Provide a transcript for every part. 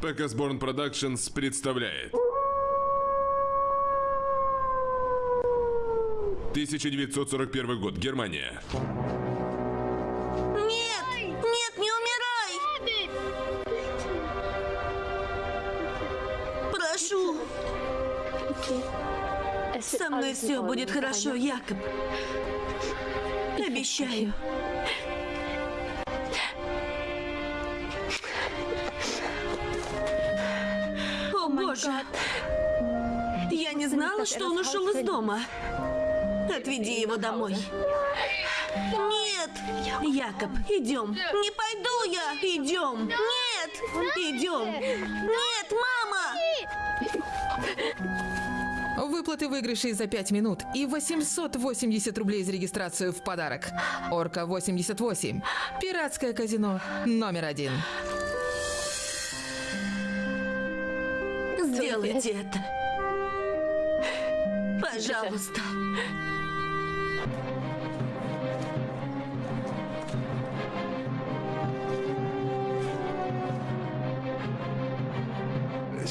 Pekasborn Productions представляет 1941 год, Германия. Нет! Нет, не умирай! Прошу, со мной все будет хорошо, Якоб. Обещаю. Боже! Я не знала, что он ушел из дома. Отведи его домой. Нет! Якоб, идем. Не пойду я. Идем. Нет! Идем. Нет, мама! Выплаты выигрышей за 5 минут и 880 рублей за регистрацию в подарок. Орка 88. Пиратское казино номер один. Сделайте это. Пожалуйста.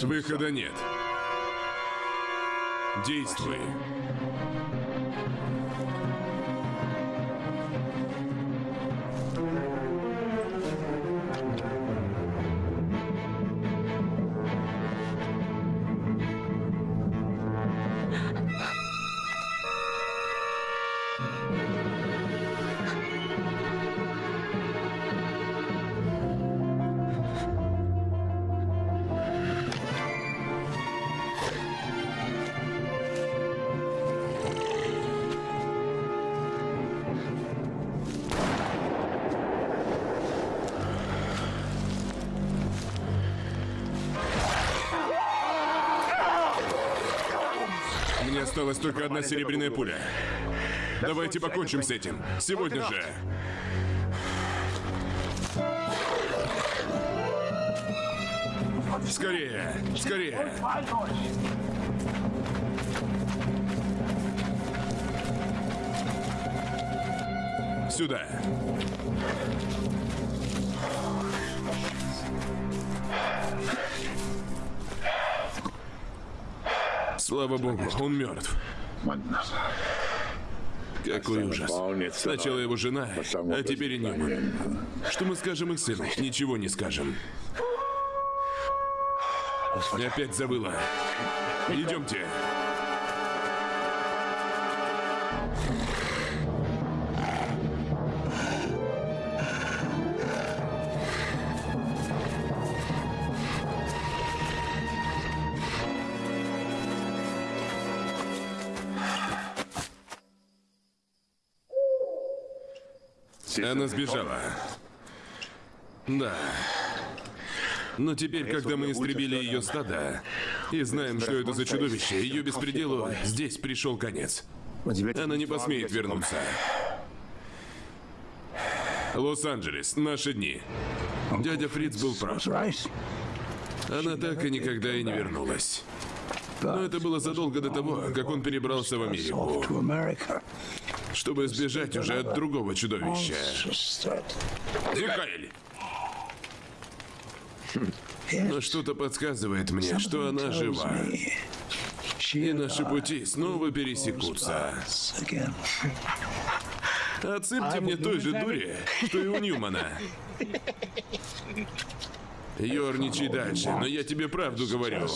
Выхода нет. Действуй. Осталась только одна серебряная пуля. Давайте покончим с этим. Сегодня же. Скорее! Скорее! Сюда. Слава богу, он мертв. Какой ужас. Сначала его жена, а теперь и Ньюман. Что мы скажем их сыну? Ничего не скажем. Опять забыла. Идемте. Она сбежала. Да. Но теперь, когда мы истребили ее стадо и знаем, что это за чудовище, ее беспределу здесь пришел конец. Она не посмеет вернуться. Лос-Анджелес, наши дни. Дядя Фриц был прав. Она так и никогда и не вернулась. Но это было задолго до того, как он перебрался в Америку, чтобы сбежать уже от другого чудовища. Михаэль! Но что-то подсказывает мне, что она жива. И наши пути снова пересекутся. Отсыпьте мне той же дури, что и у Ньюмана. Ёрничай дальше, но я тебе правду говорю.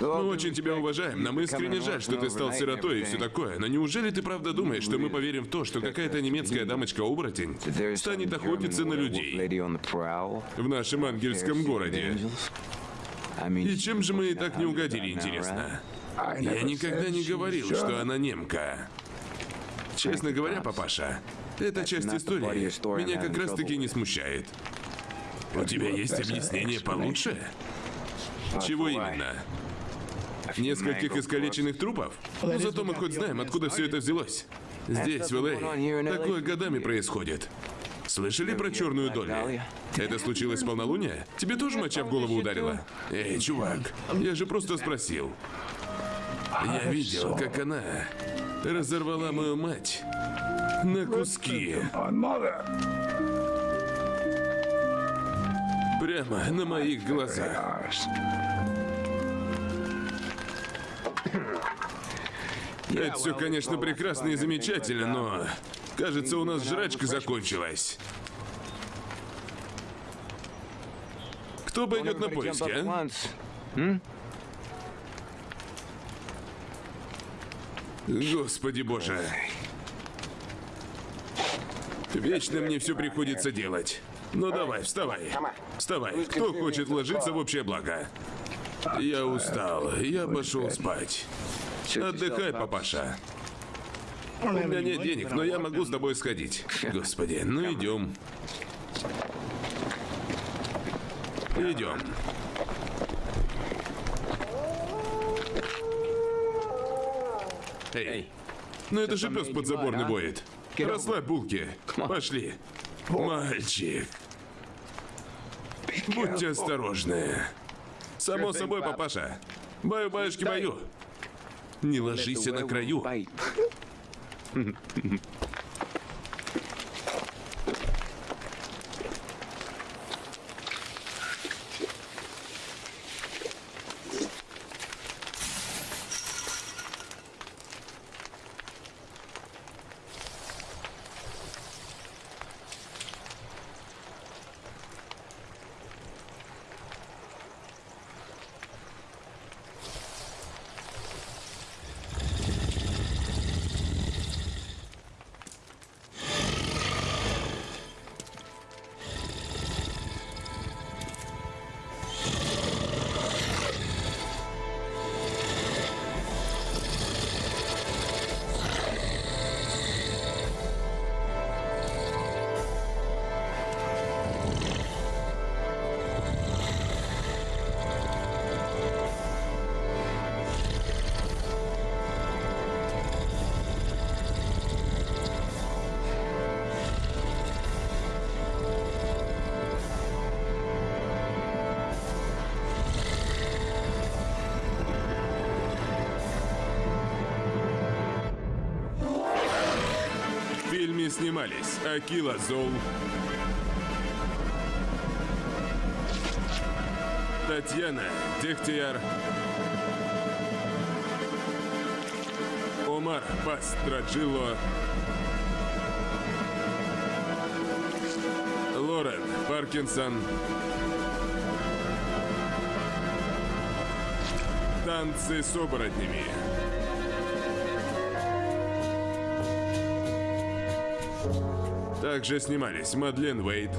Мы очень тебя уважаем. Нам искренне жаль, что ты стал сиротой и все такое. Но неужели ты правда думаешь, что мы поверим в то, что какая-то немецкая дамочка-оборотень станет охотиться на людей в нашем ангельском городе? И чем же мы ей так не угодили, интересно? Я никогда не говорил, что она немка. Честно говоря, папаша, эта часть истории меня как раз-таки не смущает. У тебя есть объяснение получше? Чего именно? Нескольких искалеченных трупов? Но зато мы хоть знаем, откуда все это взялось. Здесь, в Л.А., такое годами происходит. Слышали про черную долю? Это случилось в полнолуние? Тебе тоже моча в голову ударила? Эй, чувак, я же просто спросил. Я видел, как она разорвала мою мать на куски. Прямо на моих глазах. Это все, конечно, прекрасно и замечательно, но... Кажется, у нас жрачка закончилась. Кто пойдет на поиски, а? Господи боже. Вечно мне все приходится делать. Ну давай, вставай. Вставай. Кто хочет вложиться в общее благо? Я устал. Я пошел спать. Отдыхай, папаша. У меня нет денег, но я могу с тобой сходить. Господи, ну идем. Идем. Эй, ну это же пес подзаборный воет. Расслабь булки. Пошли. Мальчик. Будьте осторожны. Само собой, папаша. Баю-баюшки баю. Не ложись на краю. снимались Акила Зол, Татьяна Дегтяр, Омар Пастраджило, Лорен Паркинсон, Танцы с оборотнями. Также снимались Мадлен Уэйт,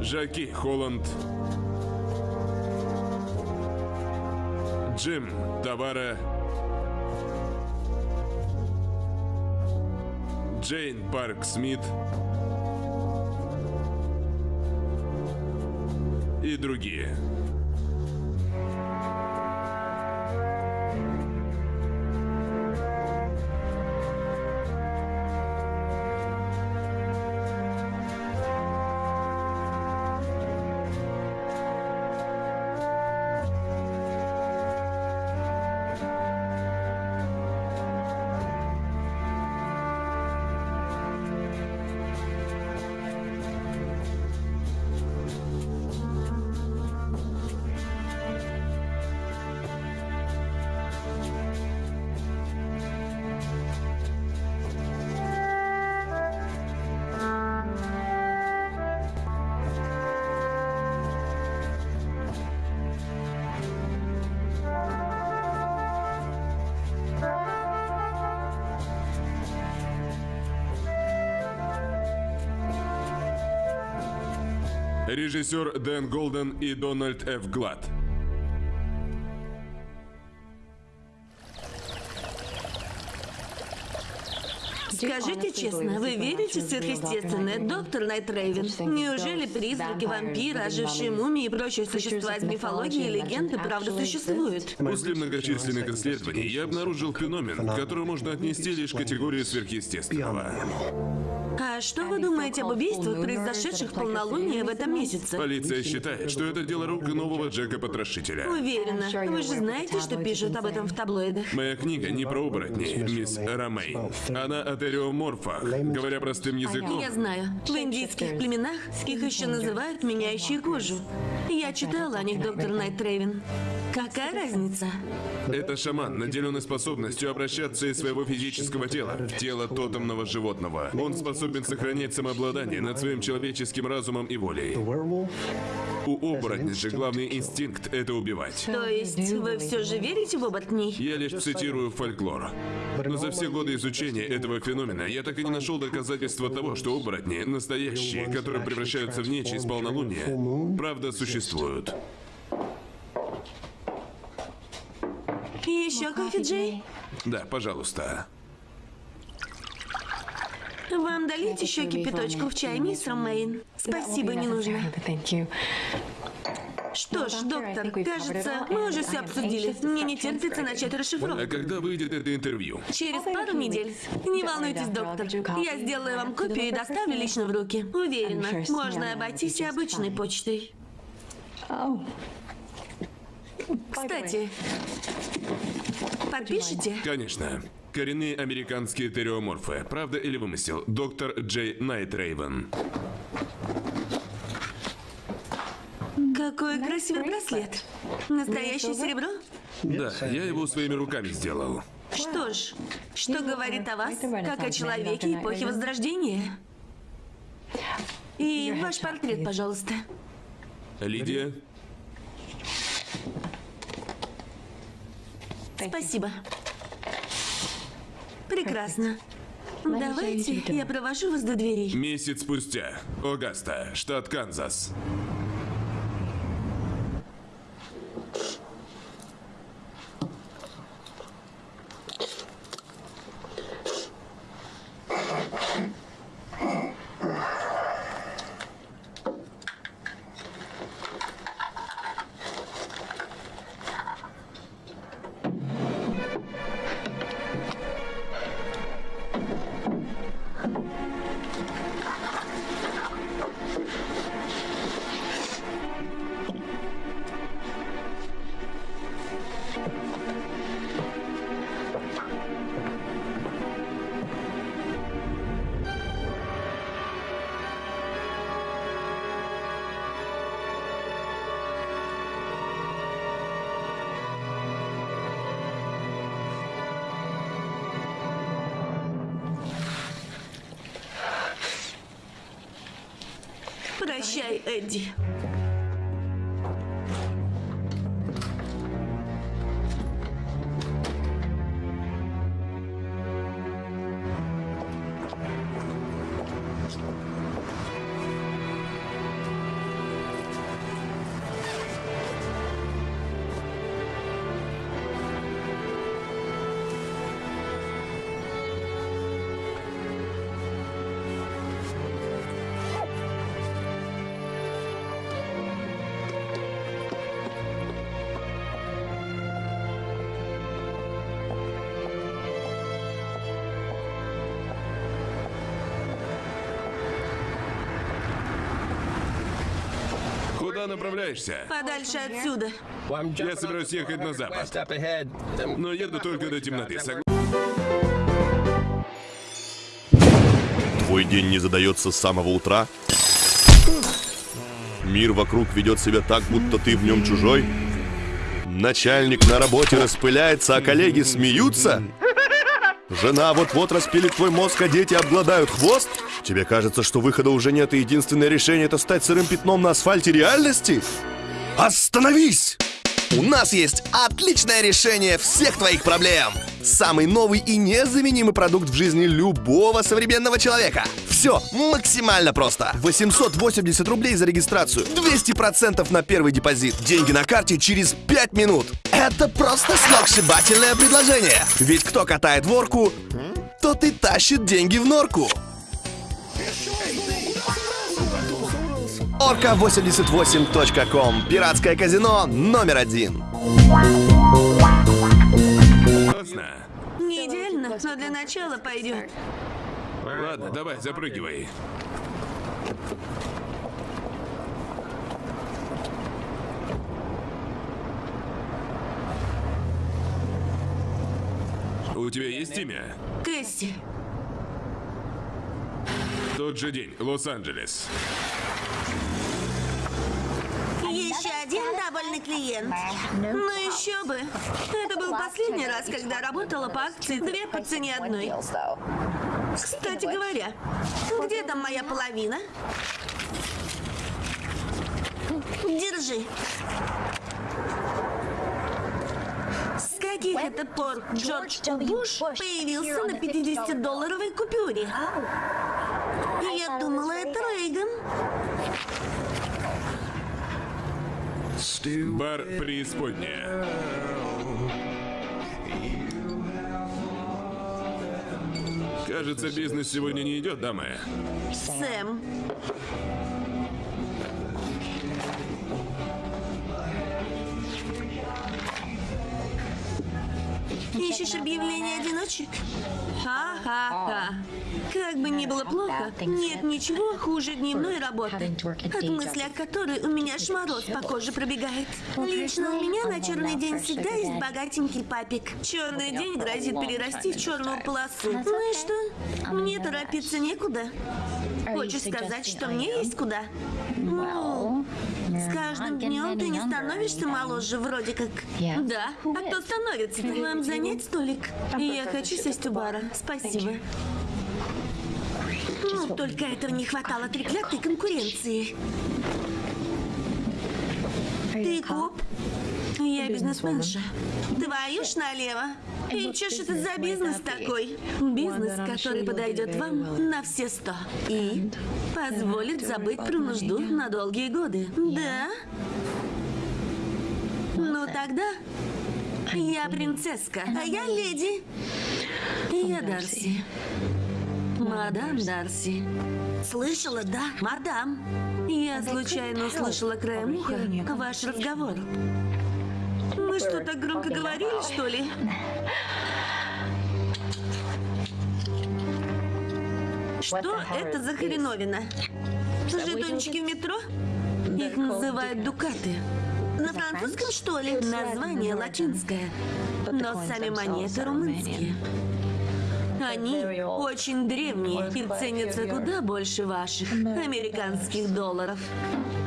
Жаки Холланд, Джим Тавара, Джейн Парк Смит и другие. Режиссер Дэн Голден и Дональд Ф. Глад. Скажите честно, вы верите в сверхъестественное, доктор Найт Рейвен? Неужели призраки, вампиры, ожившие мумии и прочие существа из мифологии и легенды правда существуют? После многочисленных исследований я обнаружил феномен, который можно отнести лишь к категории сверхъестественного. А что вы думаете об убийствах, произошедших в полнолуние в этом месяце? Полиция считает, что это дело рук нового Джека Потрошителя. Уверена. Вы же знаете, что пишут об этом в таблоидах. Моя книга не про оборотней, мисс Ромей. Она о териоморфах. Говоря простым языком, Я знаю. В индийских племенах их еще называют меняющие кожу. Я читала о них, доктор Найт Трейвен. Какая разница? это шаман, наделенный способностью обращаться из своего физического тела в тело тотемного животного. Он способен сохранять самообладание над своим человеческим разумом и волей. У оборотня же главный инстинкт — это убивать. То есть вы все же верите в оборотней? Я лишь цитирую фольклор. Но за все годы изучения этого феномена я так и не нашел доказательства того, что оборотни, настоящие, которые превращаются в нечисть полнолуния, правда существуют. Еще кофе, Джей? Да, пожалуйста. Вам долить еще кипяточку в чай, мисс Ромейн? Спасибо, не нужно. Что ж, доктор, кажется, мы уже все обсудили. Мне не терпится начать А расшифровку. когда выйдет это интервью? Через пару недель. Не волнуйтесь, доктор. Я сделаю вам копию и доставлю лично в руки. Уверена, можно обойтись и обычной почтой. Кстати, подпишите? Конечно. Коренные американские териоморфы. Правда или вымысел? Доктор Джей Найтрейвен. Какой красивый браслет. Настоящее серебро? Да, я его своими руками сделал. Что ж, что говорит о вас, как о человеке эпохи Возрождения? И ваш портрет, пожалуйста. Лидия, Спасибо. Прекрасно. Давайте я провожу вас до дверей. месяц спустя. Огаста, штат Канзас. Направляешься? Подальше отсюда. Я собираюсь ехать на запад. Но еду только до темноты. Сог- Твой день не задается с самого утра? Мир вокруг ведет себя так, будто ты в нем чужой? Начальник на работе распыляется, а коллеги смеются? Жена вот-вот распилит твой мозг, а дети обгладают хвост? Тебе кажется, что выхода уже нет, и единственное решение это стать сырым пятном на асфальте реальности? Остановись! У нас есть отличное решение всех твоих проблем. Самый новый и незаменимый продукт в жизни любого современного человека. Все максимально просто. 880 рублей за регистрацию, 200% на первый депозит, деньги на карте через 5 минут. Это просто сногсшибательное предложение. Ведь кто катает ворку, тот и тащит деньги в норку. Орка88.ком. Пиратское казино номер один. Не идеально, но для начала пойдет. Ладно, давай, запрыгивай. У тебя есть имя? Кэсси, Тот же день, Лос-Анджелес. Один довольный клиент. Ну еще бы. Это был последний раз, когда работала по акции две по цене одной. Кстати говоря, где там моя половина? Держи. С каких это пор Джордж Буш появился на 50-долларовой купюре? Я думала, это Рейган. Бар преисподняя. Кажется, бизнес сегодня не идет, дамы. Сэм. Ищешь объявление одиночек? Ха-ха-ха. Как бы ни было плохо, нет ничего хуже дневной работы, от мысли о которой у меня аж по коже пробегает. Лично у меня на черный день всегда есть богатенький папик. Черный день грозит перерасти в черную полосу. Ну и что? Мне торопиться некуда. Хочешь сказать, что мне есть куда? Ну, с каждым днем ты не становишься моложе, вроде как. Да. А кто становится? Вам занять столик? Я хочу сесть у бара. Спасибо. Ну, только этого не хватало треклятой конкуренции. Ты коп? Я бизнесменша. Твою ж налево. И чё ж это за бизнес такой? Бизнес, который подойдет вам на все сто. И позволит забыть про нужду на долгие годы. Да? Ну тогда я принцесска, а я леди. Я Дарси. Мадам Дарси. Слышала, да, мадам? Я случайно услышала краем уха ваш разговор. Мы что, так громко говорили, что ли? Что это за хреновина? Жетончики в метро? Их называют дукаты. На французском, что ли? Название латинское. Но сами монеты румынские. Они очень древние и ценятся куда больше ваших американских долларов.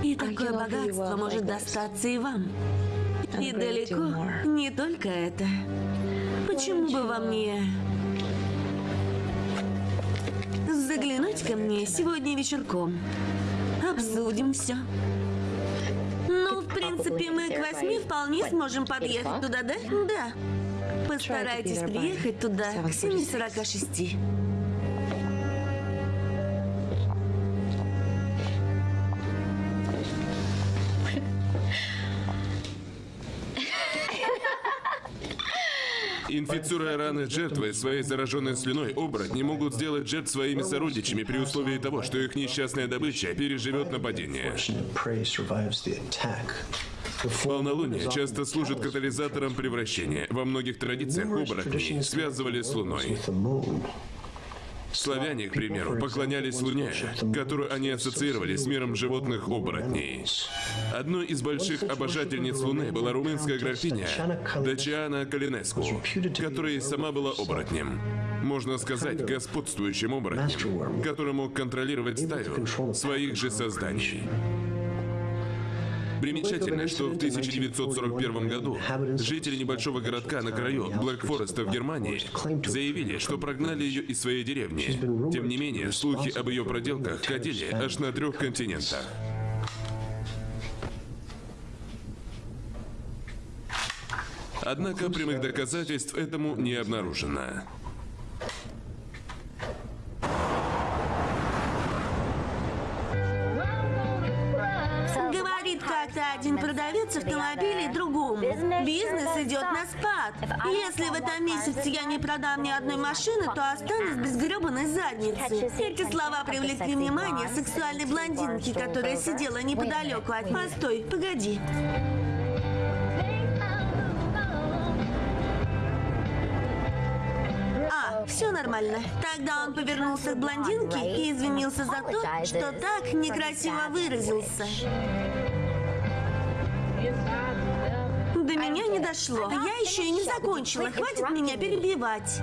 И такое богатство может достаться и вам. И далеко не только это. Почему бы вам не заглянуть ко мне сегодня вечерком? Обсудим все. Ну, в принципе, мы к восьми вполне сможем подъехать туда, да? Да. Постарайтесь приехать туда к 7.46. Инфицируя раны жертвы своей зараженной слюной, оборотни могут сделать жертв своими сородичами при условии того, что их несчастная добыча переживет нападение. Полнолуние часто служит катализатором превращения. Во многих традициях оборотней связывали с Луной. Славяне, к примеру, поклонялись Луне, которую они ассоциировали с миром животных оборотней. Одной из больших обожательниц Луны была румынская графиня Дачиана Калинеску, которая сама была оборотнем. Можно сказать, господствующим оборотнем, который мог контролировать стаю своих же созданий. Примечательно, что в 1941 году жители небольшого городка на краю Black Forest а в Германии заявили, что прогнали ее из своей деревни. Тем не менее, слухи об ее проделках ходили аж на трех континентах. Однако прямых доказательств этому не обнаружено. Как-то один продавец автомобилей другому. Бизнес идет на спад. Если в этом месяце я не продам ни одной машины, то останусь без гребаной задницы. Эти слова привлекли внимание сексуальной блондинки, которая сидела неподалеку от... Постой, погоди. А, Все нормально. Тогда он повернулся к блондинке и извинился за то, что так некрасиво выразился. До меня не дошло. Я еще и не закончила. Хватит меня перебивать.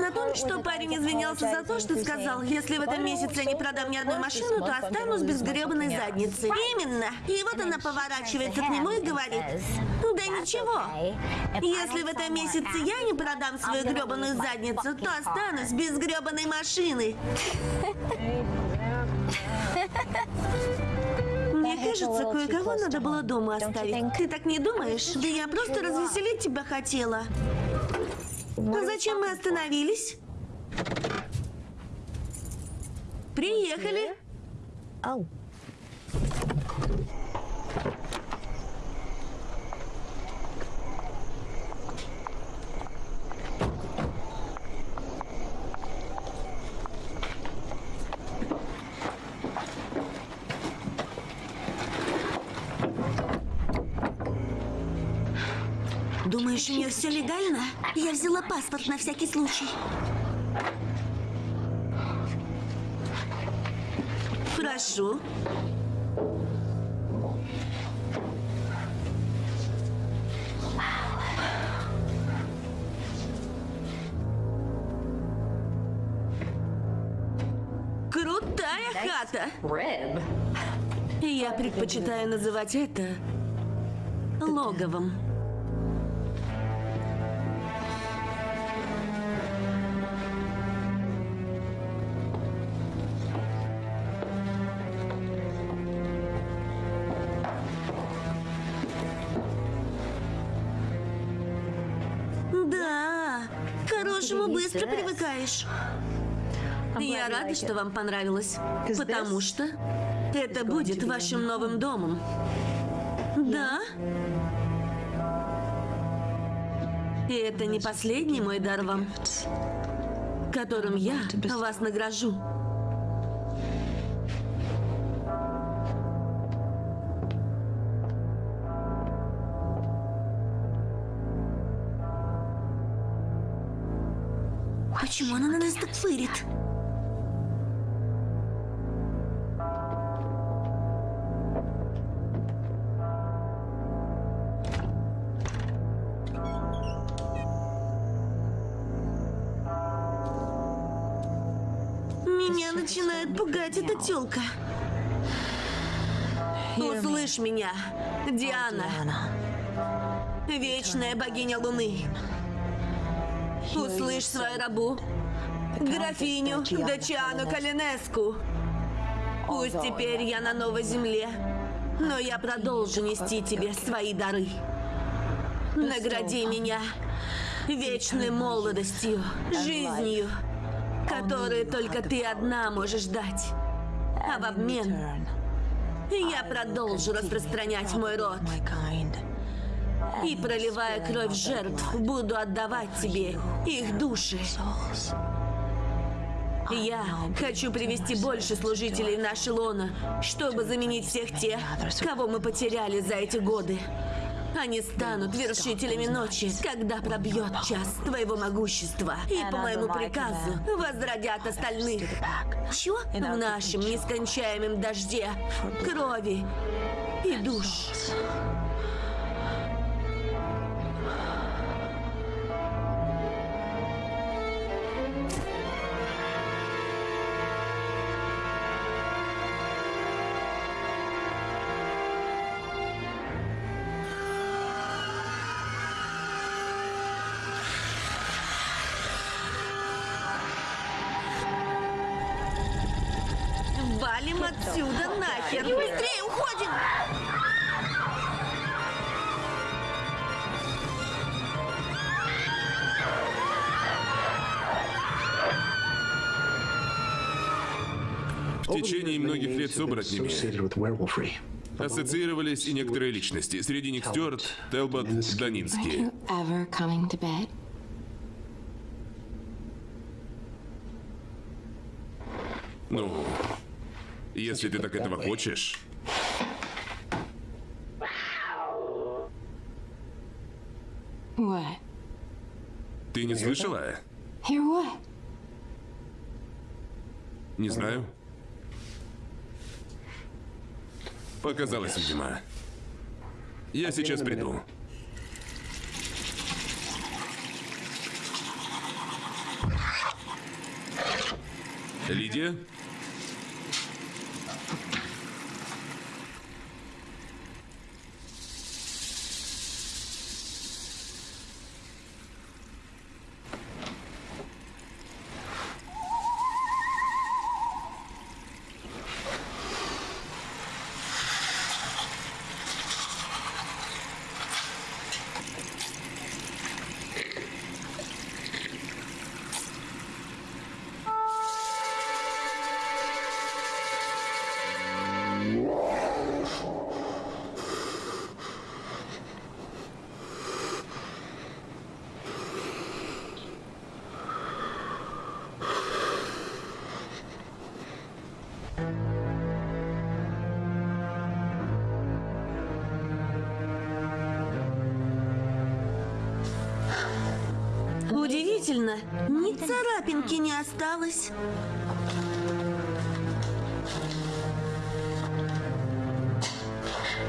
На том, что парень извинялся за то, что сказал, если в этом месяце я не продам ни одной машину, то останусь без гребаной задницы. Именно. И вот она поворачивается к нему и говорит, да ничего. Если в этом месяце я не продам свою гребаную задницу, то останусь без гребаной машины. Мне кажется, кое-кого надо было дома оставить. Ты так не думаешь? Да я просто развеселить тебя хотела. А зачем мы остановились? Приехали. Все легально? Я взяла паспорт на всякий случай. Прошу. Крутая хата. Я предпочитаю называть это логовом. Быстро привыкаешь. Я рада, что вам понравилось, потому что это будет вашим новым домом. Да? И это не последний мой дар вам, которым я вас награжу. Почему она на нас так фырит? Меня начинает пугать эта тёлка. Услышь меня, Диана. Вечная богиня Луны. Услышь свою рабу, графиню Дачиану Калинеску. Пусть теперь я на новой земле, но я продолжу нести тебе свои дары. Награди меня вечной молодостью, жизнью, которую только ты одна можешь дать. А в обмен я продолжу распространять мой род. И, проливая кровь жертв, буду отдавать тебе их души. Я хочу привести больше служителей в наше лоно, чтобы заменить всех тех, кого мы потеряли за эти годы. Они станут вершителями ночи, когда пробьет час твоего могущества. И по моему приказу возродят остальных. Чё? В нашем нескончаемом дожде крови и душ. оборотнями ассоциировались и некоторые личности. Среди них Стюарт, Телбот, Данинский. Ну, если ты так этого хочешь... Ты не слышала? Не знаю. Показалось, видимо. Я сейчас приду. Лидия? Осталось.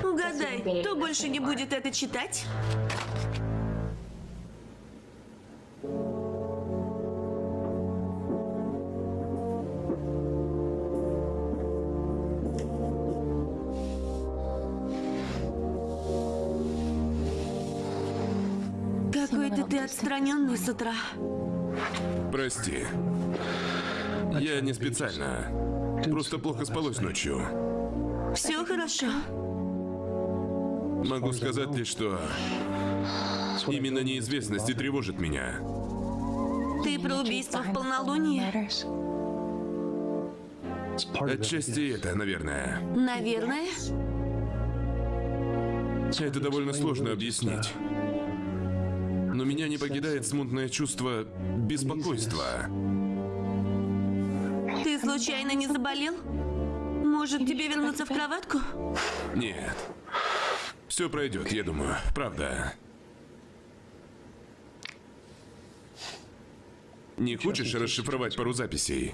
Угадай, кто больше не будет это читать? Какой-то ты отстраненный с утра. Прости. Не специально. Просто плохо спалось ночью. Все хорошо. Могу сказать лишь, что именно неизвестность и тревожит меня. Ты про убийство в полнолуние? Отчасти это, наверное. Наверное. Это довольно сложно объяснить. Но меня не покидает смутное чувство беспокойства. Случайно не заболел? Может, тебе вернуться в кроватку? Нет. Все пройдет, я думаю. Правда. Не хочешь расшифровать пару записей?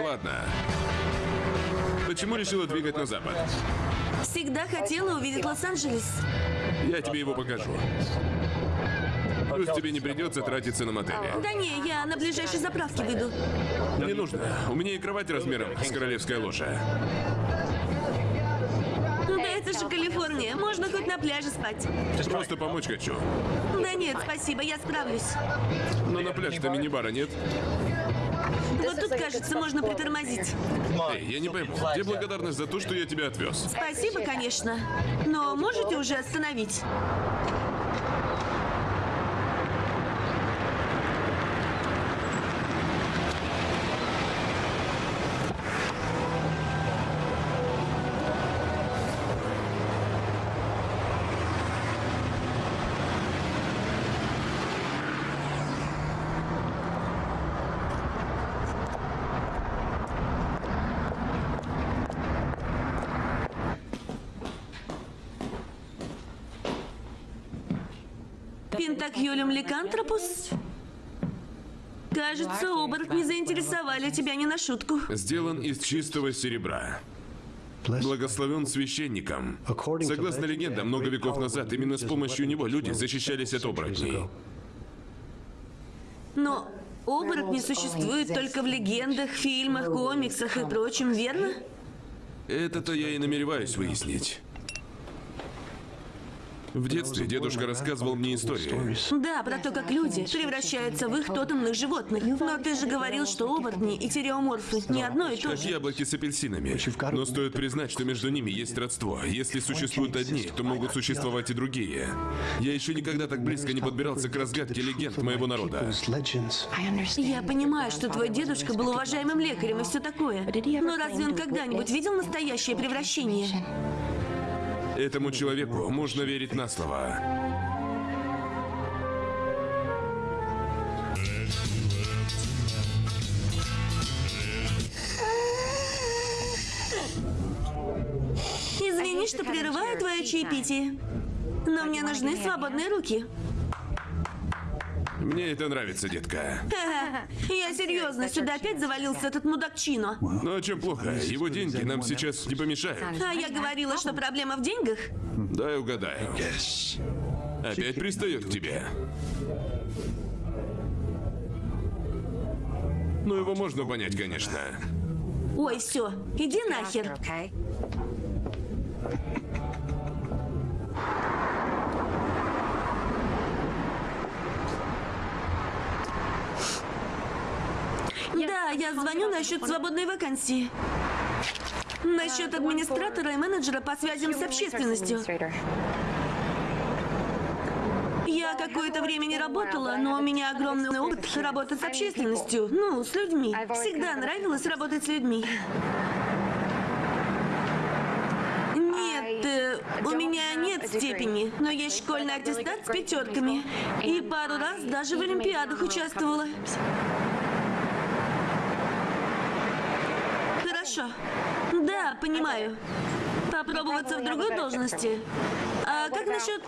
Ладно. Почему решила двигать на запад? Всегда хотела увидеть Лос-Анджелес. Я тебе его покажу. Плюс тебе не придется тратиться на мотели. Да не, я на ближайшей заправке выйду. Не нужно. У меня и кровать размером с королевская ложа. Да это же Калифорния. Можно хоть на пляже спать. Просто помочь хочу. Да нет, спасибо, я справлюсь. Но на пляж-то мини-бара нет. Вот тут, кажется, можно притормозить. Эй, я не пойму, где благодарность за то, что я тебя отвез? Спасибо, конечно. Но можете уже остановить? Пентакьюлем ликантропус? Кажется, оборотни заинтересовали тебя не на шутку. Сделан из чистого серебра. Благословен священником. Согласно легендам, много веков назад именно с помощью него люди защищались от оборотней. Но оборотни существуют только в легендах, фильмах, комиксах и прочем, верно? Это-то я и намереваюсь выяснить. В детстве дедушка рассказывал мне истории. Да, про то, как люди превращаются в их тотемных животных. Но ты же говорил, что оборотни и тереоморфы не одно и то Как же. яблоки с апельсинами. Но стоит признать, что между ними есть родство. Если существуют одни, то могут существовать и другие. Я еще никогда так близко не подбирался к разгадке легенд моего народа. Я понимаю, что твой дедушка был уважаемым лекарем и все такое. Но разве он когда-нибудь видел настоящее превращение? Этому человеку можно верить на слово. что прерываю твое чаепитие. Но мне нужны свободные руки. Мне это нравится, детка. Я серьезно, сюда опять завалился этот мудак Чино. Ну а чем плохо? Его деньги нам сейчас не помешают. А я говорила, что проблема в деньгах? Дай угадаю. Опять пристает к тебе. Ну, его можно понять, конечно. Ой, все, иди нахер. Я звоню насчет свободной вакансии. Насчет администратора и менеджера по связям с общественностью. Я какое-то время не работала, но у меня огромный опыт работы с общественностью. Ну, с людьми. Всегда нравилось работать с людьми. Нет, э, у меня нет степени, но есть школьный аттестат с пятерками. И пару раз даже в Олимпиадах участвовала. Хорошо. Да, понимаю. Попробоваться в другой должности. А как насчет...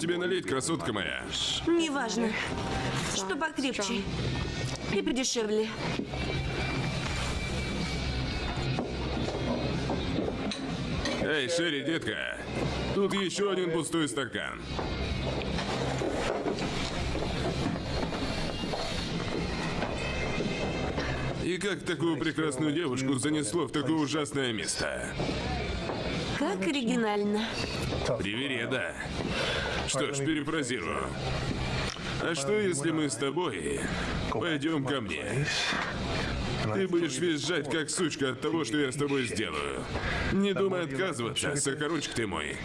тебе налить, красотка моя? Неважно. Что покрепче. И подешевле. Эй, Шерри, детка. Тут еще один пустой стакан. И как такую прекрасную девушку занесло в такое ужасное место? Как оригинально. Привереда. Что ж, перефразирую. А что, если мы с тобой пойдем ко мне? Ты будешь визжать, как сучка, от того, что я с тобой сделаю. Не думай отказываться, сахарочек ты мой.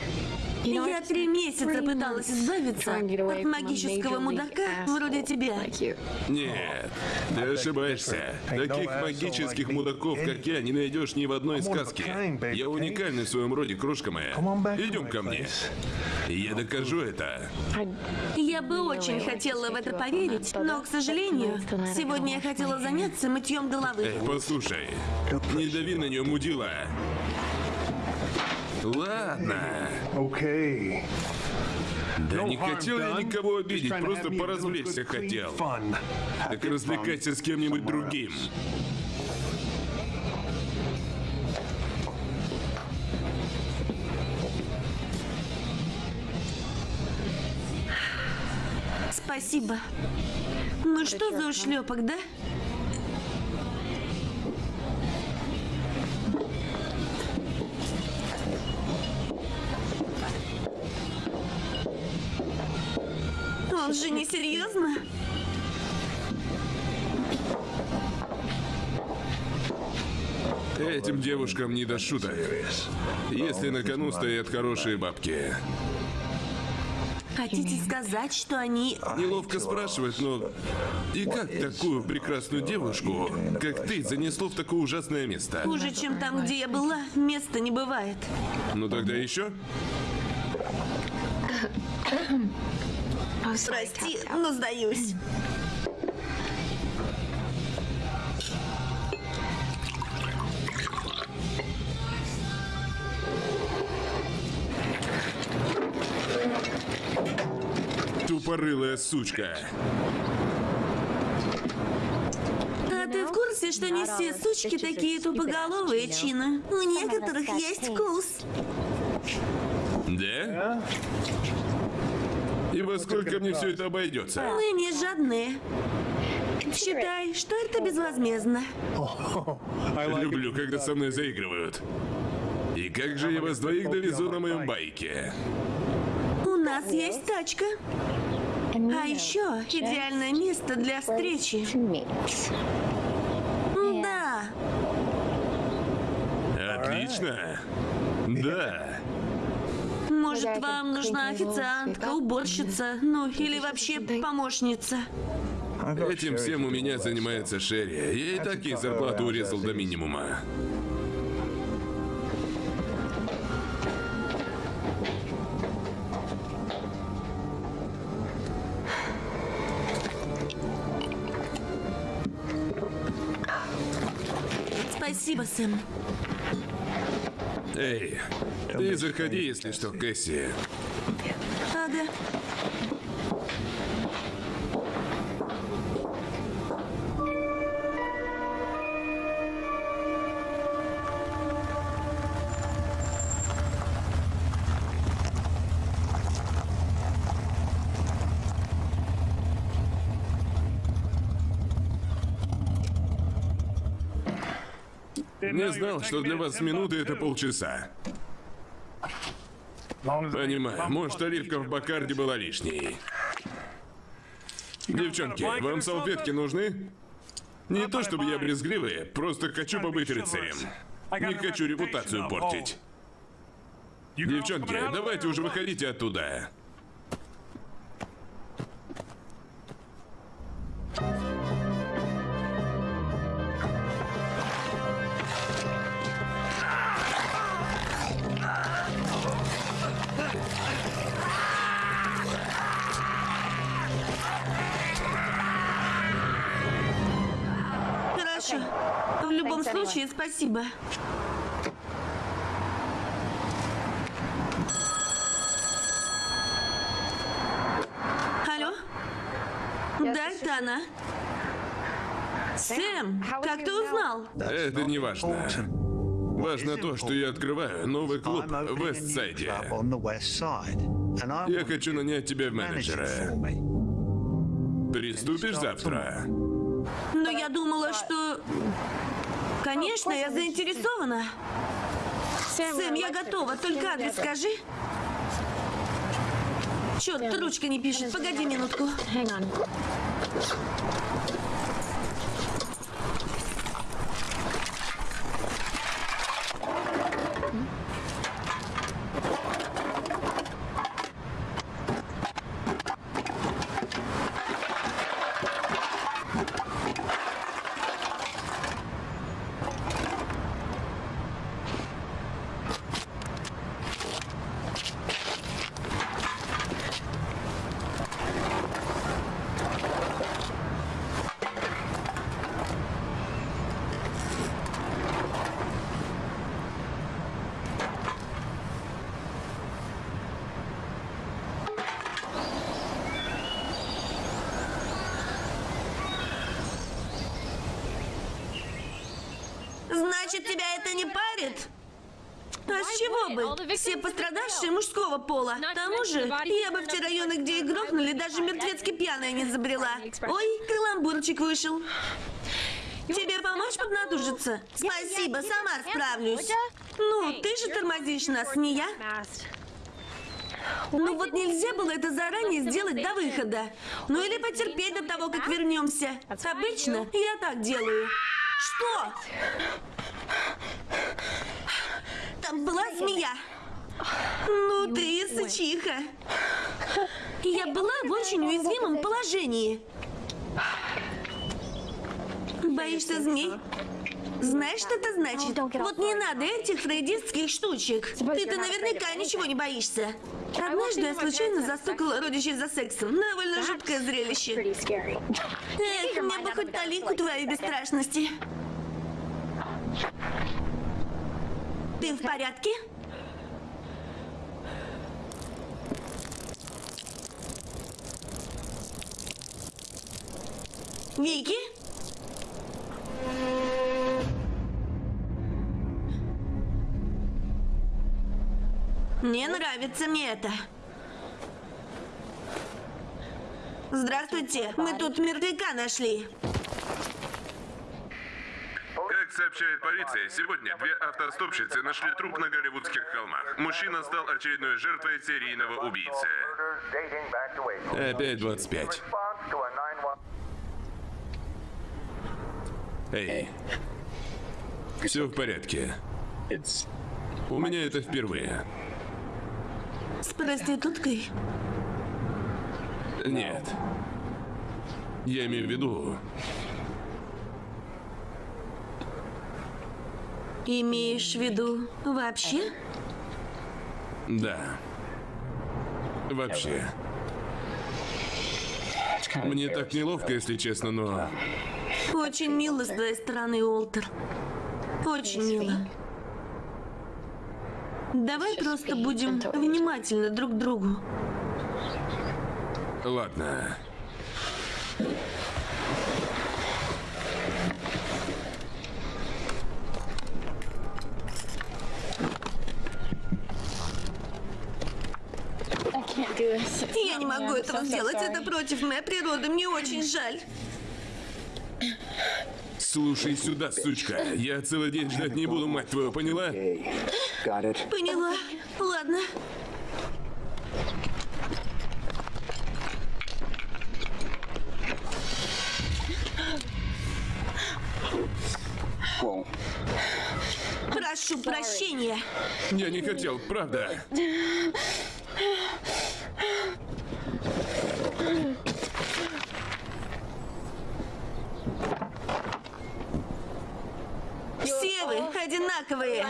Я три месяца пыталась избавиться от магического мудака вроде тебя. Нет, ты ошибаешься. Таких магических мудаков, как я, не найдешь ни в одной сказке. Я уникальный в своем роде, крошка моя. Идем ко мне. Я докажу это. Я бы очень хотела в это поверить, но, к сожалению, сегодня я хотела заняться мытьем головы. Эй, послушай, не дави на нее, мудила. Ладно. Okay. Да не хотел я никого обидеть, просто поразвлечься хотел. Так развлекайся с кем-нибудь другим. Спасибо. Ну что за ушлепок, да? Он же не серьезно? Этим девушкам не до шуток. Если на кону стоят хорошие бабки. Хотите сказать, что они... Неловко спрашивать, но... И как такую прекрасную девушку, как ты, занесло в такое ужасное место? Хуже, чем там, где я была, места не бывает. Ну тогда еще? Прости, но сдаюсь. Тупорылая сучка. А ты в курсе, что не все сучки такие тупоголовые, Чина? У некоторых есть вкус. Да? Во сколько мне все это обойдется? Мы не жадные. Считай, что это безвозмездно. Люблю, когда со мной заигрывают. И как же я вас двоих довезу на моем байке? У нас есть тачка. А еще идеальное место для встречи. Да. Отлично. Да. Может, вам нужна официантка, уборщица, ну или вообще помощница? Этим всем у меня занимается Шерри. Я и так ей зарплату урезал до минимума. Спасибо, Сэм. Эй, ты заходи, если что, Кэсси. Ага. Не знал, что для вас минуты это полчаса. Понимаю, может, оливка в Бакарде была лишней. Девчонки, вам салфетки нужны? Не то чтобы я брезгливый, просто хочу побыть рыцарем. Не хочу репутацию портить. Девчонки, давайте уже выходите оттуда. Спасибо. Алло? Да, это она. Сэм, как ты узнал? Это не важно. Важно то, что я открываю новый клуб в Вестсайде. Я хочу нанять тебя в менеджера. Приступишь завтра? Но я думала, что... Конечно, я заинтересована. Сэм, я готова, только адрес скажи. Черт, ручка не пишет. Погоди минутку. Значит, тебя это не парит? А с чего бы? Все пострадавшие мужского пола. К тому же, я бы в те районы, где их грохнули, даже мертвецки пьяная не забрела. Ой, каламбурчик вышел. Тебе помочь поднатужиться? Спасибо, сама справлюсь. Ну, ты же тормозишь нас, не я. Ну вот нельзя было это заранее сделать до выхода. Ну или потерпеть до того, как вернемся. Обычно я так делаю. Что? Там была змея. Ну ты сычиха. Я была в очень уязвимом положении. Боишься змей? Знаешь, что это значит? Вот не надо этих фрейдистских штучек. Ты-то наверняка ничего не боишься. Однажды я случайно застукала родичей за сексом. Довольно жуткое зрелище. Эх, мне бы хоть талику твоей бесстрашности. Ты в порядке? Вики? Не нравится мне это. Здравствуйте, мы тут мертвяка нашли. Как сообщает полиция, сегодня две автостопщицы нашли труп на Голливудских холмах. Мужчина стал очередной жертвой серийного убийцы. Опять 25. Эй. Все в порядке. У меня это впервые. С проституткой? Нет. Я имею в виду... Имеешь в виду вообще? Да. Вообще. Мне так неловко, если честно, но... Очень мило с твоей стороны, Уолтер. Очень мило. Давай просто будем внимательны друг к другу. Ладно. Я не могу этого сделать. Это против моей природы. Мне очень жаль. Слушай сюда, сучка. Я целый день ждать не буду, мать твою, поняла? Поняла. Ладно. Прошу прощения. Я не хотел, правда. Все вы одинаковые.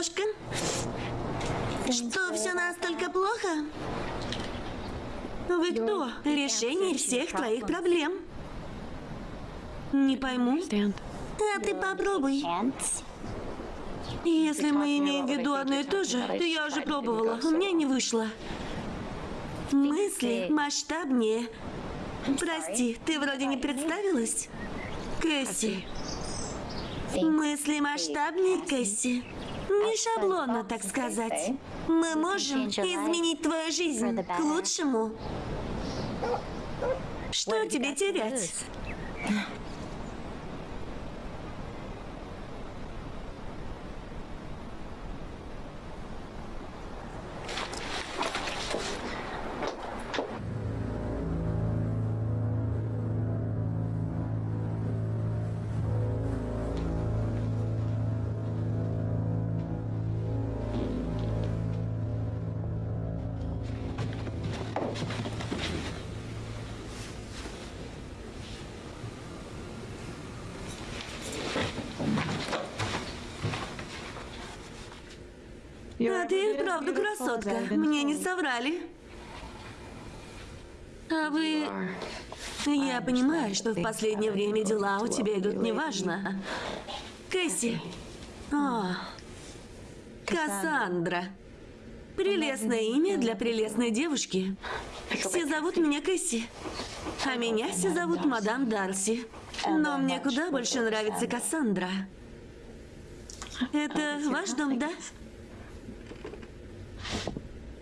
Крошка. Что, все настолько плохо? Вы кто? Решение всех твоих проблем. Не пойму. А ты попробуй. Если мы имеем в виду одно и то же, то я уже пробовала. У меня не вышло. Мысли масштабнее. Прости, ты вроде не представилась? Кэсси. Мысли масштабнее, Кэсси. Не шаблонно, так сказать. Мы можем изменить твою жизнь к лучшему. Что тебе терять? Правда красотка. Мне не соврали. А вы... Я понимаю, что в последнее время дела у тебя идут неважно. Кэсси. О, Кассандра. Прелестное имя для прелестной девушки. Все зовут меня Кэсси. А меня все зовут мадам Дарси. Но мне куда больше нравится Кассандра. Это ваш дом, да?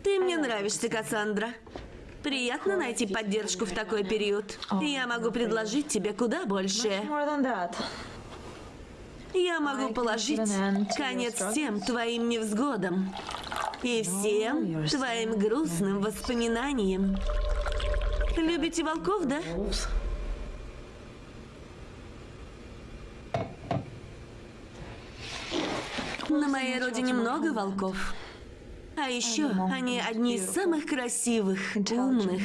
Ты мне нравишься, Кассандра. Приятно найти поддержку в такой период. Я могу предложить тебе куда больше. Я могу положить конец всем твоим невзгодам и всем твоим грустным воспоминаниям. Любите волков, да? На моей родине много волков. А еще они одни из самых красивых, умных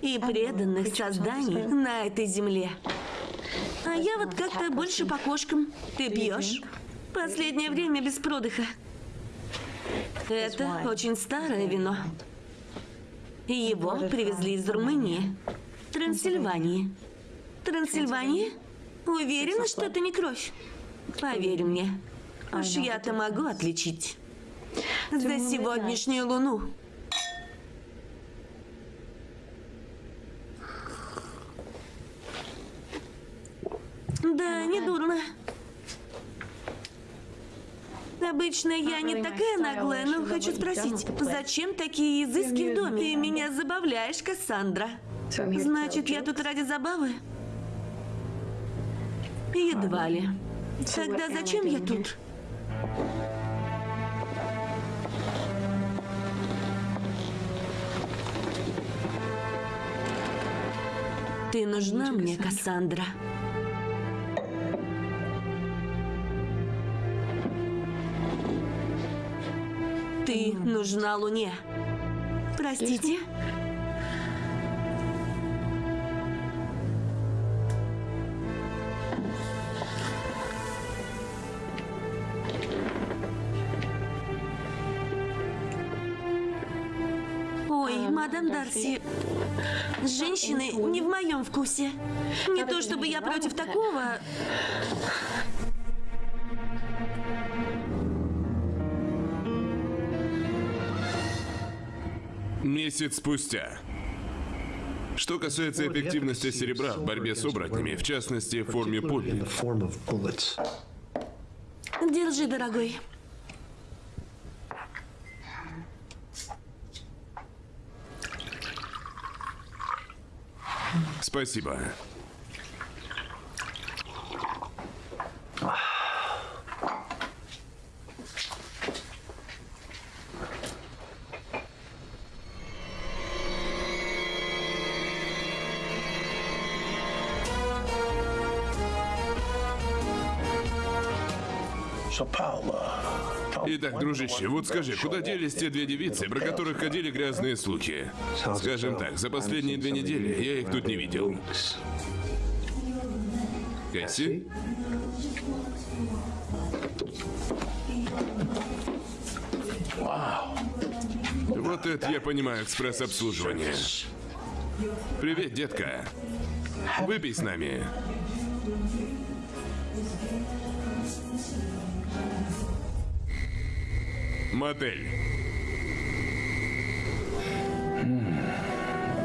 и преданных созданий на этой земле. А я вот как-то больше по кошкам. Ты пьешь? Последнее время без продыха. Это очень старое вино. Его привезли из Румынии. Трансильвании. Трансильвания? Уверена, что это не кровь? Поверь мне. Уж я-то могу отличить за сегодняшнюю луну. Да, не дурно. Обычно я не такая наглая, но хочу спросить, зачем такие изыски в доме? Ты меня забавляешь, Кассандра. Значит, я тут ради забавы? Едва ли. Тогда зачем я тут? Ты нужна мне, Кассандра. Ты нужна Луне. Простите? Ой, мадам Дарси, женщины не в моем вкусе. Не то чтобы я против такого. Месяц спустя. Что касается эффективности серебра в борьбе с оборотнями, в частности, в форме пуль, bullets. Держи, дорогой. Спасибо. Итак, дружище, вот скажи, куда делись те две девицы, про которых ходили грязные слухи? Скажем так, за последние две недели я их тут не видел. Кэсси? Вот это я понимаю экспресс-обслуживание. Привет, детка. Выпей с нами. Мотель.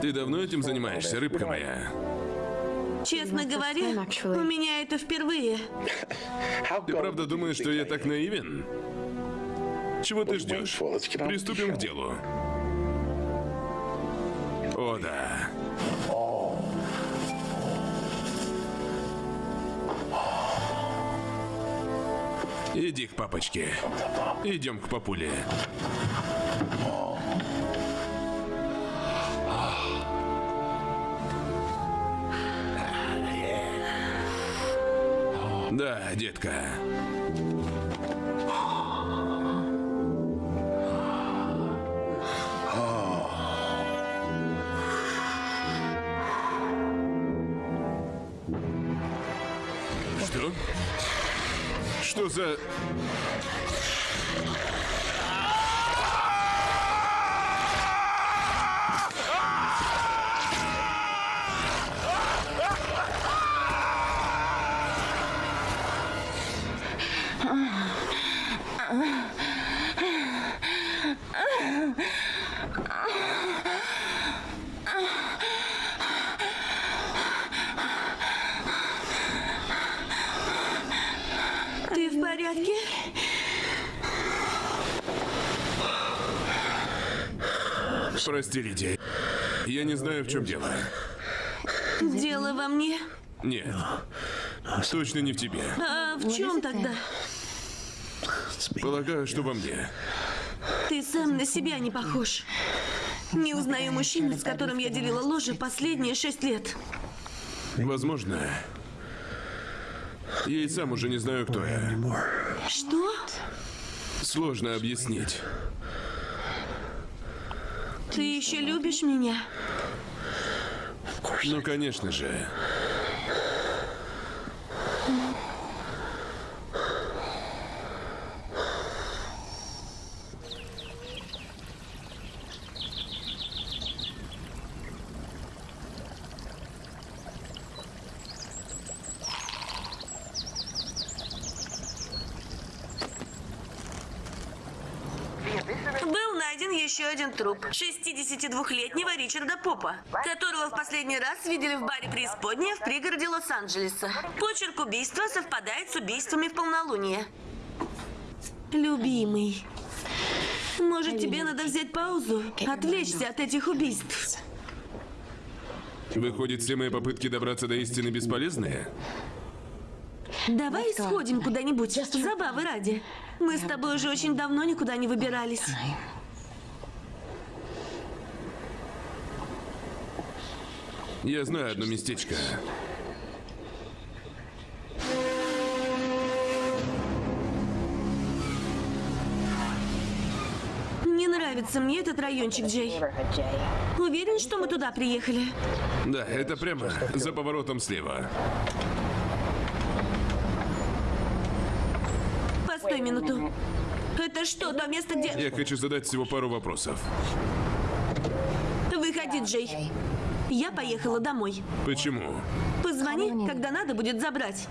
Ты давно этим занимаешься, рыбка моя? Честно говоря, у меня это впервые. Ты правда думаешь, что я так наивен? Чего ты ждешь? Приступим к делу. О, да. Иди к папочке. Идем к папуле. Да, детка. Что за... Ты в порядке? Лидия. Я не знаю, в чем дело. Дело во мне. Нет. Точно не в тебе. А в чем тогда? Полагаю, что во мне. Ты сам на себя не похож. Не узнаю мужчину, с которым я делила ложе последние шесть лет. Возможно. Я и сам уже не знаю, кто я. Что? Сложно объяснить. Ты еще любишь меня? Ну, конечно же. Был найден Еще один труп 62-летнего Ричарда Попа, которого в последний раз видели в баре Преисподняя в пригороде Лос-Анджелеса. Почерк убийства совпадает с убийствами в полнолуние. Любимый, может тебе надо взять паузу, отвлечься от этих убийств? Выходит, все мои попытки добраться до истины бесполезные? Давай сходим куда-нибудь, забавы ради. Мы с тобой уже очень давно никуда не выбирались. Я знаю одно местечко. Не нравится мне этот райончик, Джей. Уверен, что мы туда приехали? Да, это прямо за поворотом слева. Постой минуту. Это что, то место, где... Я хочу задать всего пару вопросов. Выходи, Джей. Я поехала домой. Почему? Позвони, когда надо будет забрать.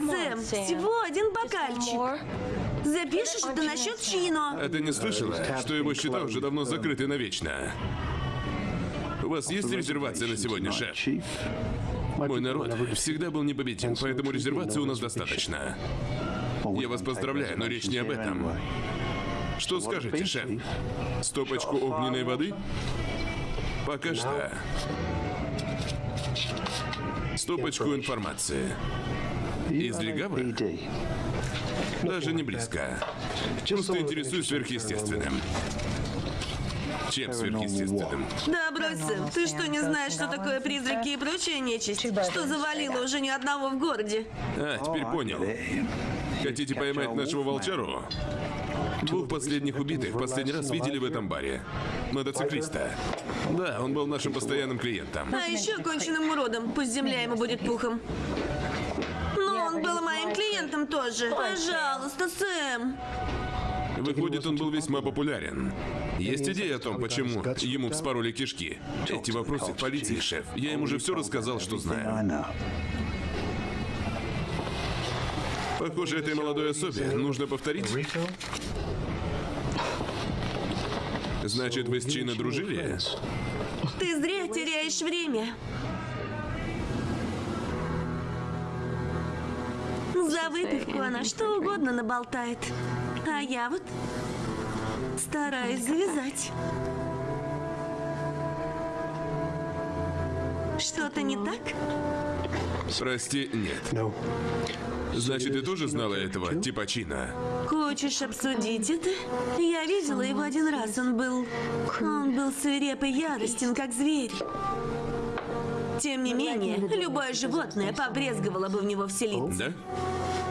Ну, всего один бокальчик. Запишешь это насчет Чино. А ты не слышала, что его счета уже давно закрыты навечно? У вас есть резервация на сегодня, шеф? Мой народ всегда был непобедим, поэтому резервации у нас достаточно. Я вас поздравляю, но речь не об этом. Что скажете, шеф? Стопочку огненной воды? Пока что. Стопочку информации. Из легавых? Даже не близко. Просто интересуюсь сверхъестественным. Чем сверхъестественным? Да, брось, Сэм, ты что, не знаешь, что такое призраки и прочая нечисть? Что завалило уже ни одного в городе? А, теперь понял. Хотите поймать нашего волчару? Двух последних убитых в последний раз видели в этом баре. Мотоциклиста. Да, он был нашим постоянным клиентом. А еще конченным уродом, пусть земля ему будет пухом. Но он был моим клиентом тоже. Пожалуйста, Сэм. Выходит, он был весьма популярен. Есть идея о том, почему ему вспороли кишки? Эти вопросы к полиции, шеф. Я им уже все рассказал, что знаю. Похоже, этой молодой особе нужно повторить. Значит, вы с Чино дружили? Ты зря теряешь время. За выпивку она что угодно наболтает. А я вот стараюсь завязать. Что-то не так? Прости, нет. Значит, ты тоже знала этого типа Чина? Хочешь обсудить это? Я видела его один раз. Он был... Он был свиреп и яростен, как зверь. Тем не менее, любое животное побрезговало бы в него вселиться.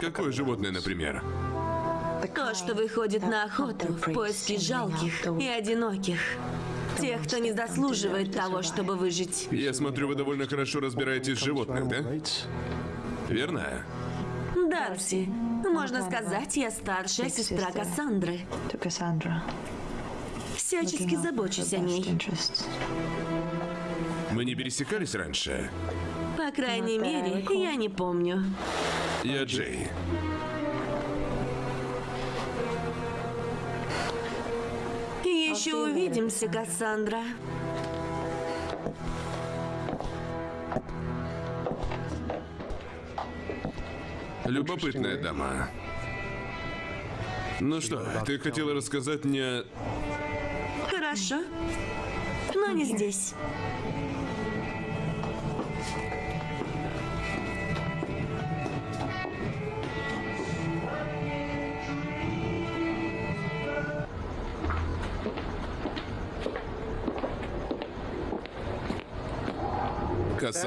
Да? Какое животное, например? То, что выходит на охоту в поиске жалких и одиноких. Тех, кто не заслуживает того, чтобы выжить. Я смотрю, вы довольно хорошо разбираетесь в животных, да? Верно? Дарси, можно сказать, я старшая сестра Кассандры. Всячески забочусь о ней. Мы не пересекались раньше? По крайней мере, я не помню. Я Джей. Еще увидимся, Кассандра. Любопытная дама. Ну что, ты хотела рассказать мне... Хорошо. Но не здесь.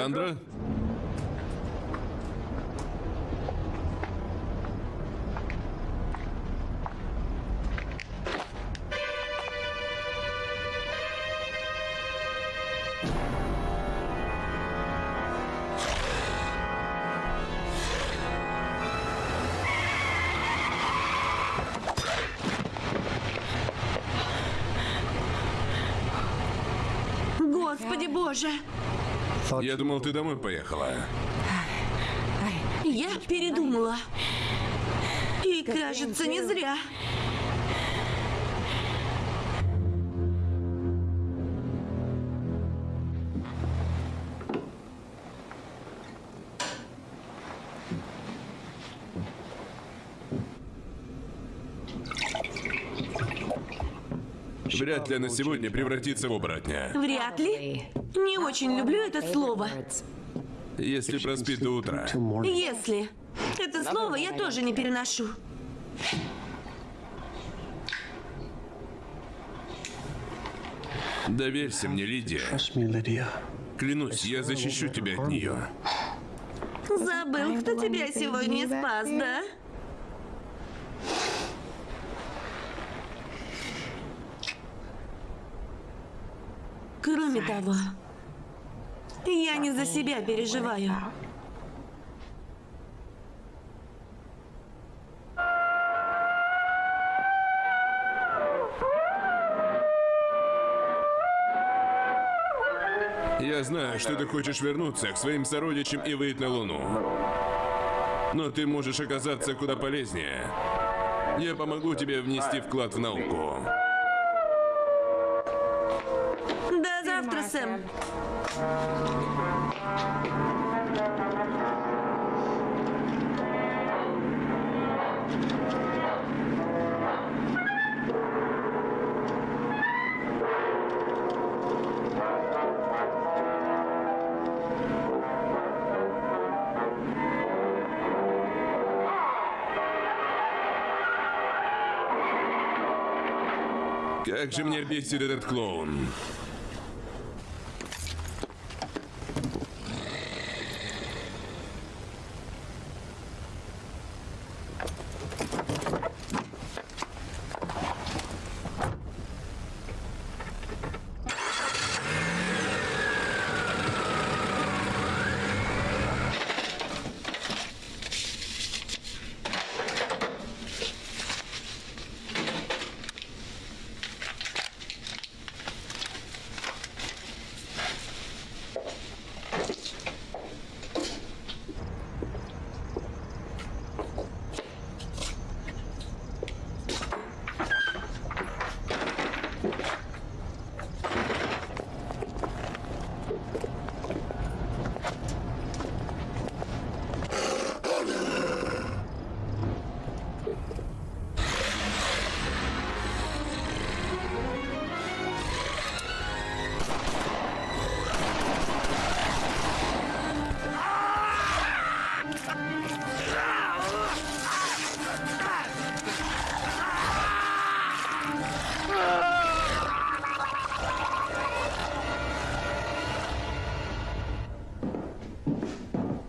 Кассандра? Я думал, ты домой поехала. Я передумала. И кажется, не зря. Вряд ли она сегодня превратится в оборотня. Вряд ли. Не очень люблю это слово. Если проспит до утра. Если. Это слово я тоже не переношу. Доверься мне, Лидия. Клянусь, я защищу тебя от нее. Забыл, кто тебя сегодня спас, да? Кроме того, я не за себя переживаю. Я знаю, что ты хочешь вернуться к своим сородичам и выйти на Луну. Но ты можешь оказаться куда полезнее. Я помогу тебе внести вклад в науку. До завтра, Сэм. Как же мне бесит этот клоун.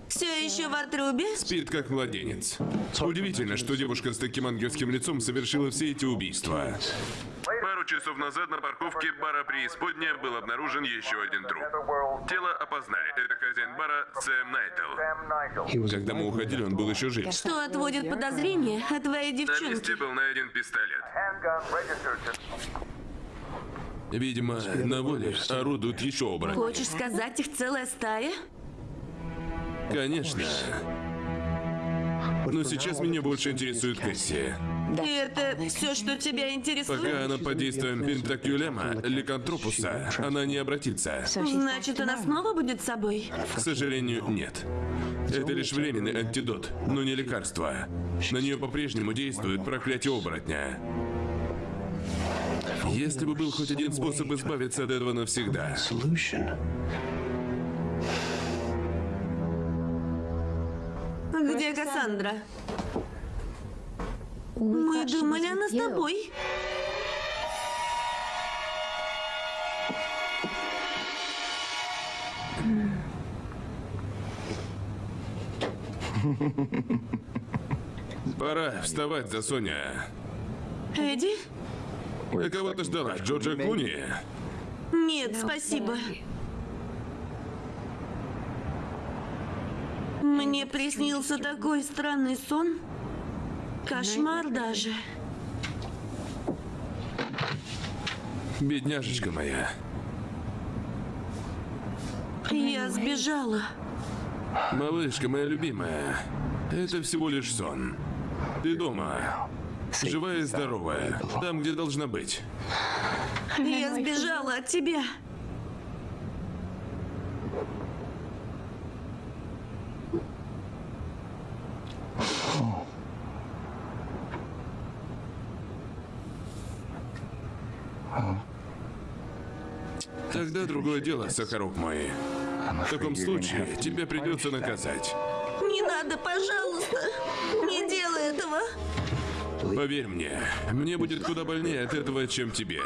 Все еще в отрубе? Спит как младенец. Удивительно, что девушка с таким ангельским лицом совершила все эти убийства. Пару часов назад на парковке бара Преисподняя был обнаружен еще один труп. Тело опознали. Это хозяин бара Сэм Найтл. Когда мы уходили, он был еще жив. Что отводит подозрение от твоей На девчонки? месте был найден пистолет. Видимо, на воле орудуют еще оборотни. Хочешь сказать, их целая стая? Конечно. Но сейчас меня больше интересует Кэсси. И это все, что тебя интересует? Пока она под действием пентакюлема, ликантропуса, она не обратится. Значит, она снова будет с собой? К сожалению, нет. Это лишь временный антидот, но не лекарство. На нее по-прежнему действует проклятие оборотня. Если бы был хоть один способ избавиться от этого навсегда. Где Кассандра? Мы думали, она с тобой. Пора вставать за Соня. Эдди? Ты кого-то ждала? Джорджа Клуни? Нет, спасибо. Мне приснился такой странный сон. Кошмар даже. Бедняжечка моя. Я сбежала. Малышка моя любимая, это всего лишь сон. Ты дома. Живая и здоровая. Там, где должна быть. Я сбежала от тебя. Тогда другое дело, Сахарок мой. В таком случае тебя придется наказать. Не надо, пожалуйста. Не делай этого. Поверь мне, мне будет куда больнее от этого, чем тебе.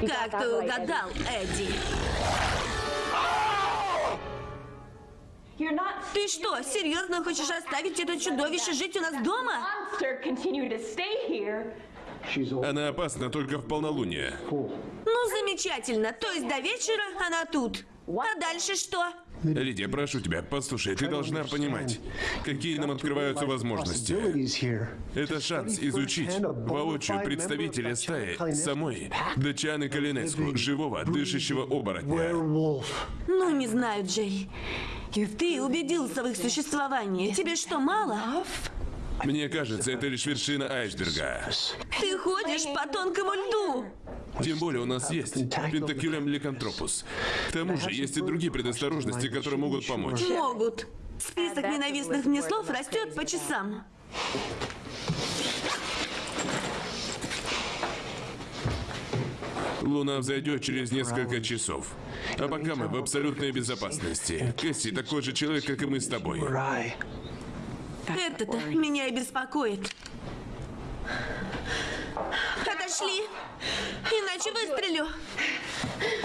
Как ты угадал, Эдди? Ты что, серьезно хочешь оставить это чудовище жить у нас дома? Она опасна только в полнолуние. Ну, замечательно. То есть до вечера она тут. А дальше что? Лидия, прошу тебя, послушай, ты должна понимать, какие нам открываются возможности. Это шанс изучить воочию представителя стаи самой Дачаны Калинеску, живого, дышащего оборотня. Ну, не знаю, Джей. Ты убедился в их существовании. Тебе что, мало? Мне кажется, это лишь вершина айсберга. Ты ходишь по тонкому льду. Тем более у нас есть пентакилем ликантропус. К тому же есть и другие предосторожности, которые могут помочь. Могут. Список ненавистных мне слов растет по часам. Луна взойдет через несколько часов. А пока мы в абсолютной безопасности. Кэсси такой же человек, как и мы с тобой. Это-то меня и беспокоит. Отошли. Иначе выстрелю.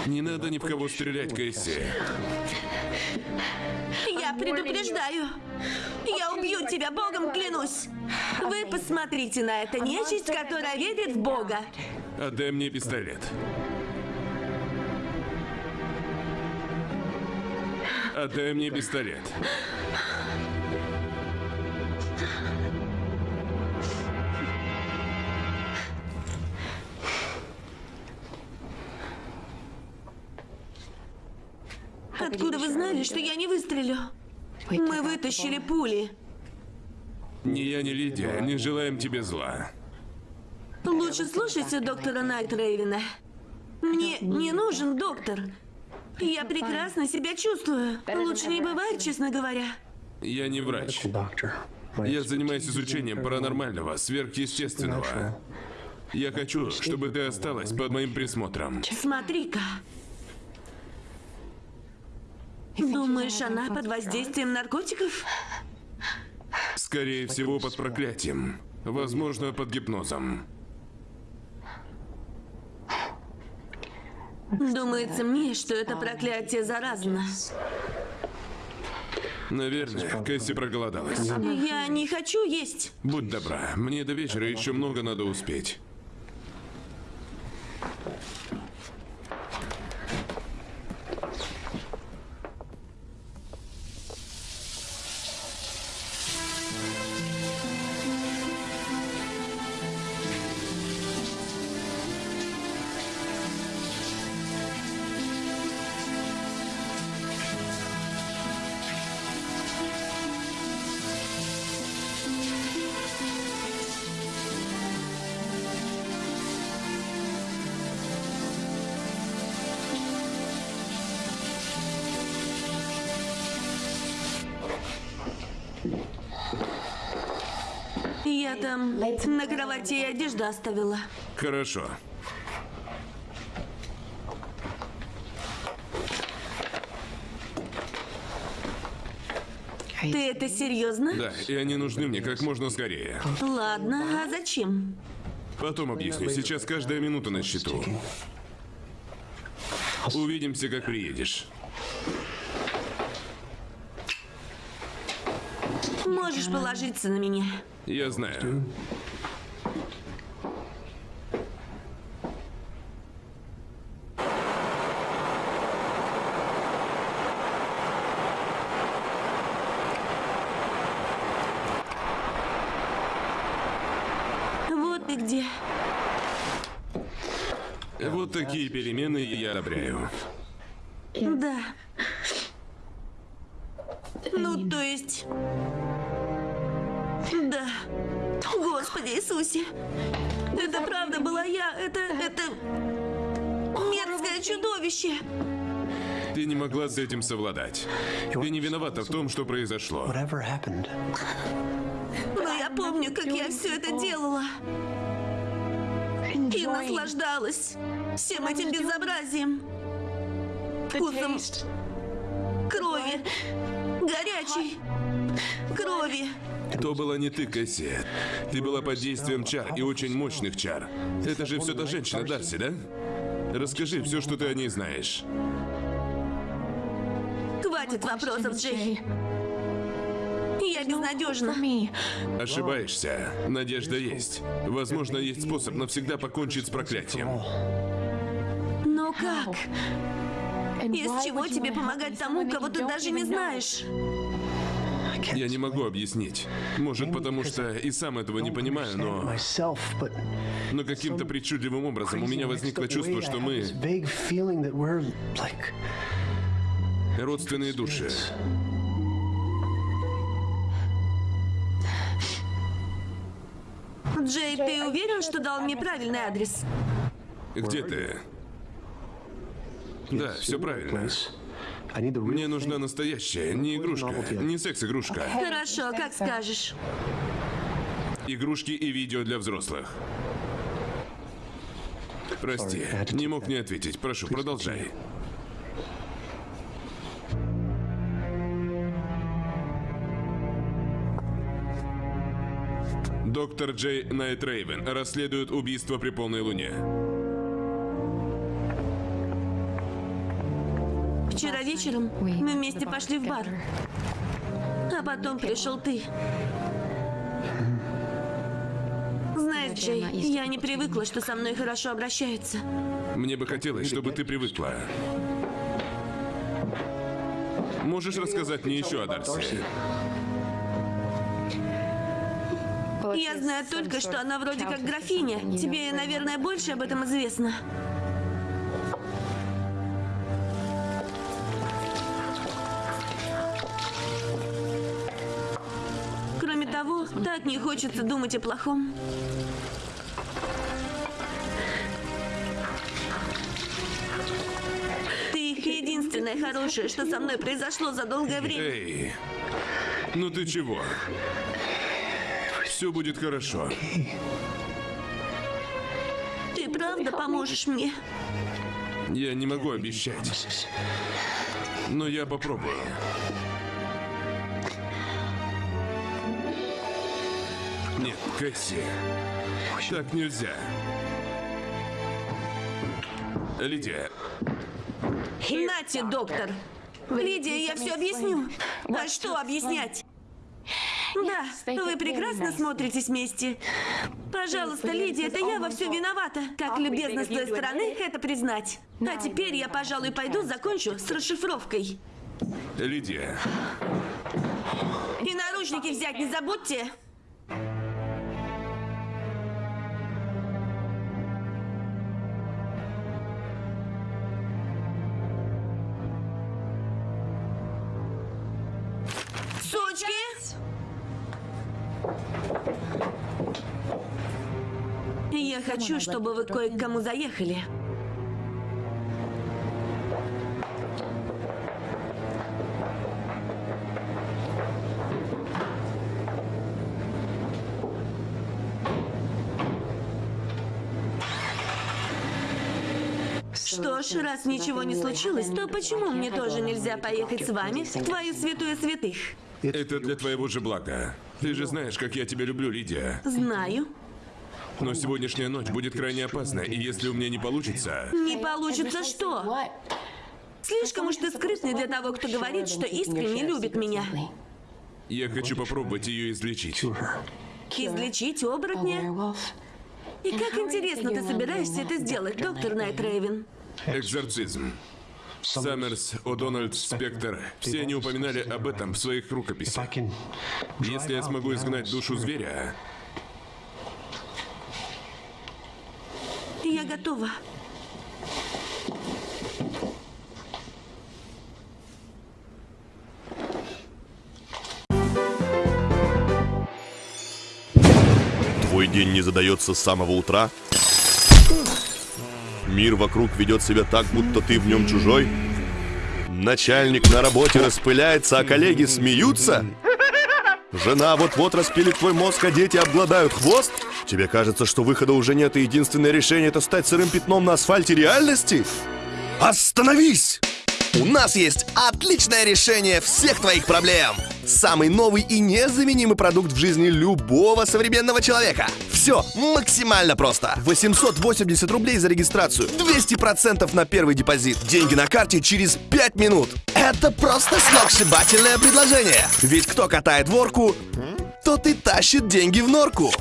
Не надо ни в кого стрелять, Кэсси. Я предупреждаю. Я убью тебя, Богом клянусь. Вы посмотрите на это нечисть, которая верит в Бога. Отдай мне пистолет. Отдай мне пистолет. Откуда вы знали, что я не выстрелю? Мы вытащили пули. Ни я, ни Лидия не желаем тебе зла. Лучше слушайте доктора Найтрейвена. Мне не нужен доктор. Я прекрасно себя чувствую. Лучше не бывает, честно говоря. Я не врач. Я занимаюсь изучением паранормального, сверхъестественного. Я хочу, чтобы ты осталась под моим присмотром. Смотри-ка. Думаешь, она под воздействием наркотиков? Скорее всего, под проклятием. Возможно, под гипнозом. Думается мне, что это проклятие заразно. Наверное, Кэсси проголодалась. Я не хочу есть. Будь добра, мне до вечера еще много надо успеть. Я там на кровати и одежду оставила. Хорошо. Ты это серьезно? Да, и они нужны мне как можно скорее. Ладно, а зачем? Потом объясню. Сейчас каждая минута на счету. Увидимся, как приедешь. Можешь положиться на меня. Я знаю. Этим совладать. Ты не виновата в том, что произошло. Но я помню, как я все это делала. И наслаждалась всем этим безобразием. Вкусом крови. Горячей крови. То была не ты, Кэсси. Ты была под действием чар и очень мощных чар. Это же все та женщина Дарси, да? Расскажи все, что ты о ней знаешь. Хватит вопросов, Джей. Я безнадежна. Ошибаешься. Надежда есть. Возможно, есть способ навсегда покончить с проклятием. Но как? Из чего тебе помогать тому, кого ты даже не знаешь? Я не могу объяснить. Может, потому что и сам этого не понимаю, но... Но каким-то причудливым образом у меня возникло чувство, что мы родственные души. Джей, ты уверен, что дал мне правильный адрес? Где ты? Да, все правильно. Мне нужна настоящая, не игрушка, не секс-игрушка. Хорошо, как скажешь. Игрушки и видео для взрослых. Прости, не мог не ответить. Прошу, продолжай. Доктор Джей Найт Рейвен расследует убийство при полной луне. Вчера вечером мы вместе пошли в бар. А потом пришел ты. Знаешь, Джей, я не привыкла, что со мной хорошо обращаются. Мне бы хотелось, чтобы ты привыкла. Можешь рассказать мне еще о Дарси? Я знаю только, что она вроде как графиня. Тебе, наверное, больше об этом известно. Кроме того, так не хочется думать о плохом. Ты единственное хорошее, что со мной произошло за долгое время. Эй, ну ты чего? Все будет хорошо. Ты правда поможешь мне? Я не могу обещать, но я попробую. Нет, Кэсси, так нельзя. Лидия, Нате, доктор. Лидия, я все объясню. А что объяснять? Да, вы прекрасно смотритесь вместе. Пожалуйста, Лидия, это я во всем виновата. Как любезно с твоей стороны это признать. А теперь я, пожалуй, пойду закончу с расшифровкой. Лидия, И наручники взять не забудьте. Чтобы вы кое к кому заехали. Что ж, раз ничего не случилось, то почему мне тоже нельзя поехать с вами в твою святую святых? это для твоего же блага. Ты же знаешь, как я тебя люблю, Лидия. Знаю. Но сегодняшняя ночь будет крайне опасна, и если у меня не получится... Не получится что? Слишком уж ты скрытный для того, кто говорит, что искренне любит меня. Я хочу попробовать ее излечить. Излечить оборотня? И как интересно ты собираешься это сделать, доктор Найт Рейвен? Экзорцизм. Саммерс, О'Дональд, Спектр. Все они упоминали об этом в своих рукописях. Если я смогу изгнать душу зверя, Я готова. Твой день не задается с самого утра? Мир вокруг ведет себя так, будто ты в нем чужой? Начальник на работе распыляется, а коллеги смеются? Жена вот-вот распилит твой мозг, а дети обгладают хвост? Тебе кажется, что выхода уже нет, и единственное решение это стать сырым пятном на асфальте реальности? Остановись! У нас есть отличное решение всех твоих проблем. Самый новый и незаменимый продукт в жизни любого современного человека. Все максимально просто. 880 рублей за регистрацию, 200% на первый депозит, деньги на карте через 5 минут. Это просто сногсшибательное предложение. Ведь кто катает ворку, тот и тащит деньги в норку.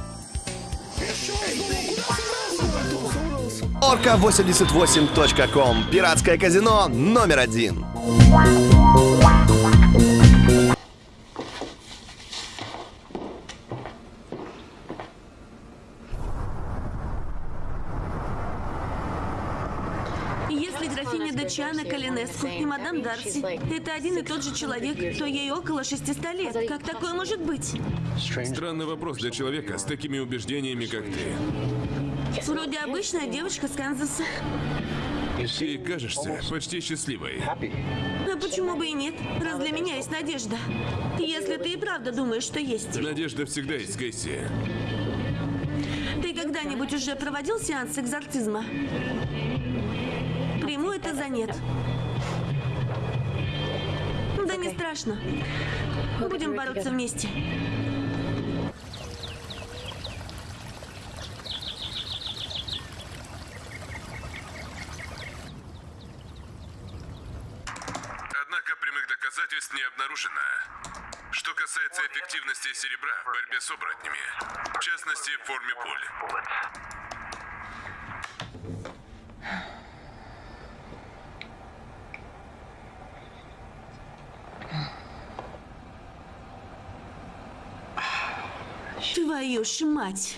Орка88.ком. Пиратское казино номер один. Если графиня Дачана Калинеску и мадам Дарси – это один и тот же человек, то ей около 600 лет. Как такое может быть? Странный вопрос для человека с такими убеждениями, как ты. Вроде обычная девочка с Канзаса. Ты кажешься почти счастливой. А почему бы и нет? Раз для меня есть надежда. Если ты и правда думаешь, что есть. Надежда всегда есть, Кейси. Ты когда-нибудь уже проводил сеанс экзорцизма? Приму это за нет. Да не страшно. Будем бороться вместе. Однако прямых доказательств не обнаружено. Что касается эффективности серебра в борьбе с оборотнями, в частности в форме пуль. Твою ж мать.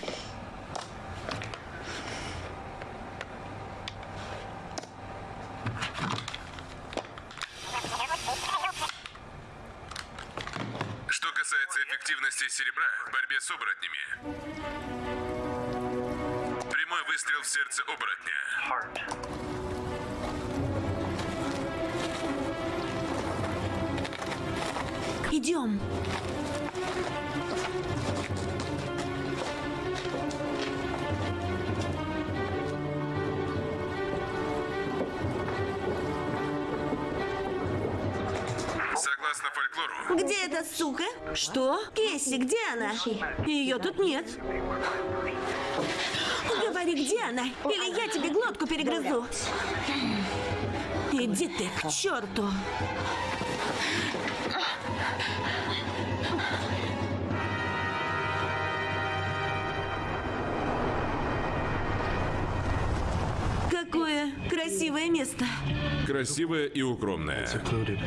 Что? Кесси, где она? Ее тут нет. Говори, где она, или я тебе глотку перегрызу. Иди ты к черту. Какое красивое место. красивая и. Secluded.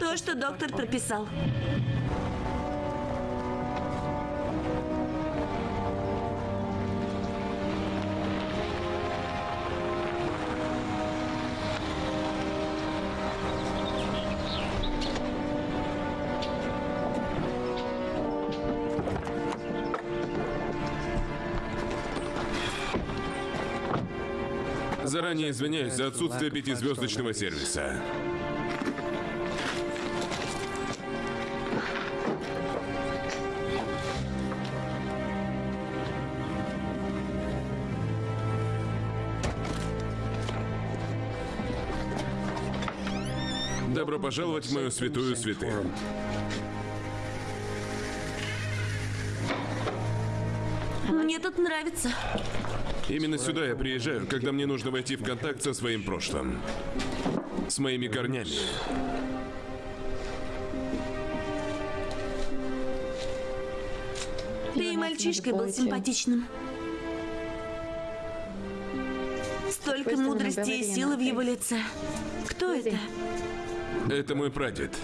То, что доктор прописал. Заранее извиняюсь за отсутствие пятизвездочного сервиса. Добро пожаловать в мою святую святых. Мне тут нравится. Именно сюда я приезжаю, когда мне нужно войти в контакт со своим прошлым. С моими корнями. Ты и мальчишкой был симпатичным. Столько мудрости и силы в его лице. Кто это? Это мой прадед.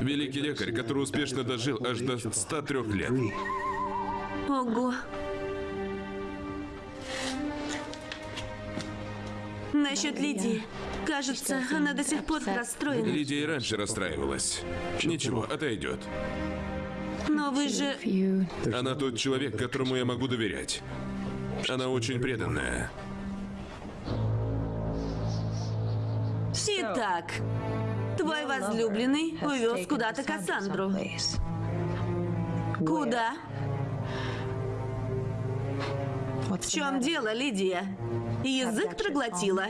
Великий лекарь, который успешно дожил аж до 103 лет. Ого. Насчет Лидии. Кажется, она до сих пор расстроена. Лидия и раньше расстраивалась. Ничего, отойдет. Но вы же... Она тот человек, которому я могу доверять. Она очень преданная. Итак, твой возлюбленный увез куда-то Кассандру. Куда? В чем дело, Лидия? Язык проглотила?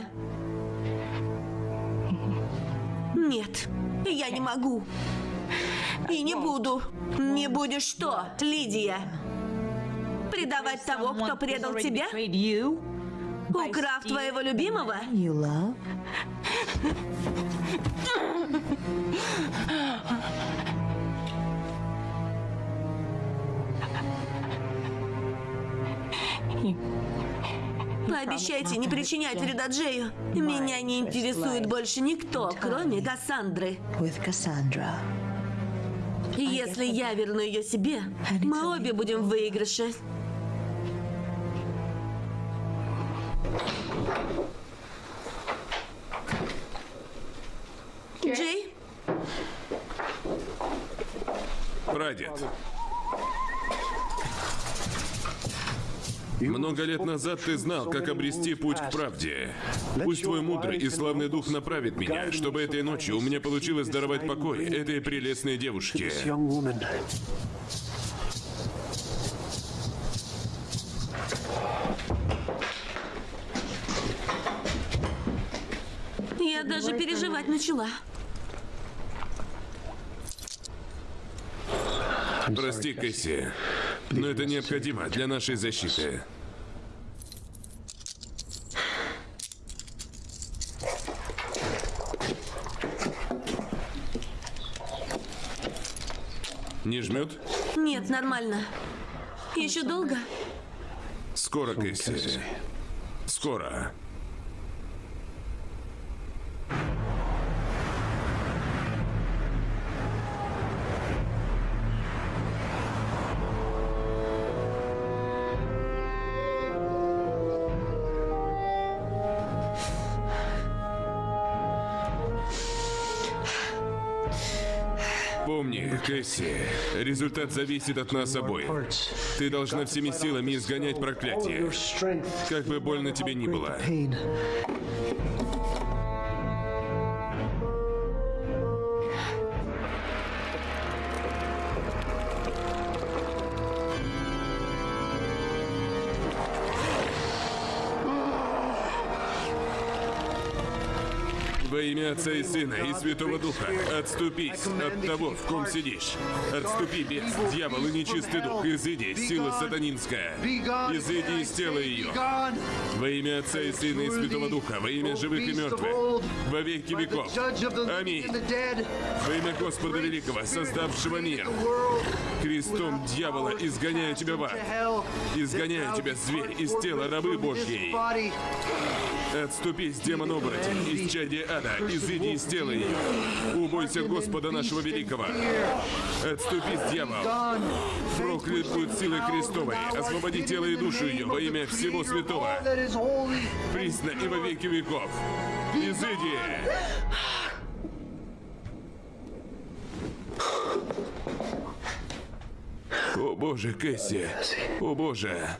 Нет, я не могу. И не буду. Не будешь что, Лидия? Предавать того, кто предал тебя? Украв твоего любимого? Пообещайте не причинять вреда Джею. Меня не интересует больше никто, кроме Кассандры. Если я верну ее себе, мы обе будем в выигрыше. Джей, Прадед. Много лет назад ты знал, как обрести путь к правде. Пусть твой мудрый и славный дух направит меня, чтобы этой ночью у меня получилось даровать покой этой прелестной девушке. Я даже переживать начала. Прости, Кэсси, но это необходимо для нашей защиты. Не жмет? Нет, нормально. Еще долго? Скоро, Кэсси. Скоро. Кэсси, результат зависит от нас обоих. Ты должна всеми силами изгонять проклятие. Как бы больно тебе ни было. Отца и Сына и Святого Духа, отступись от того, в ком сидишь. Отступи, бес, дьявол и нечистый дух, изыди, сила сатанинская. Изыди из тела ее. Во имя Отца и Сына и Святого Духа, во имя живых и мертвых, во веки веков. Аминь. Во имя Господа Великого, создавшего мир. Крестом дьявола изгоняю тебя в ад. Изгоняю тебя, зверь, из тела рабы Божьей. Отступись, демон оборотень, из чади ада, изыди из тела ее. Убойся Господа нашего великого. Отступись, дьявол. Проклят будет силой Христовой. Освободи тело и душу ее во имя всего святого. Присно и во веки веков. Изыди. О боже, Кэсси. О боже.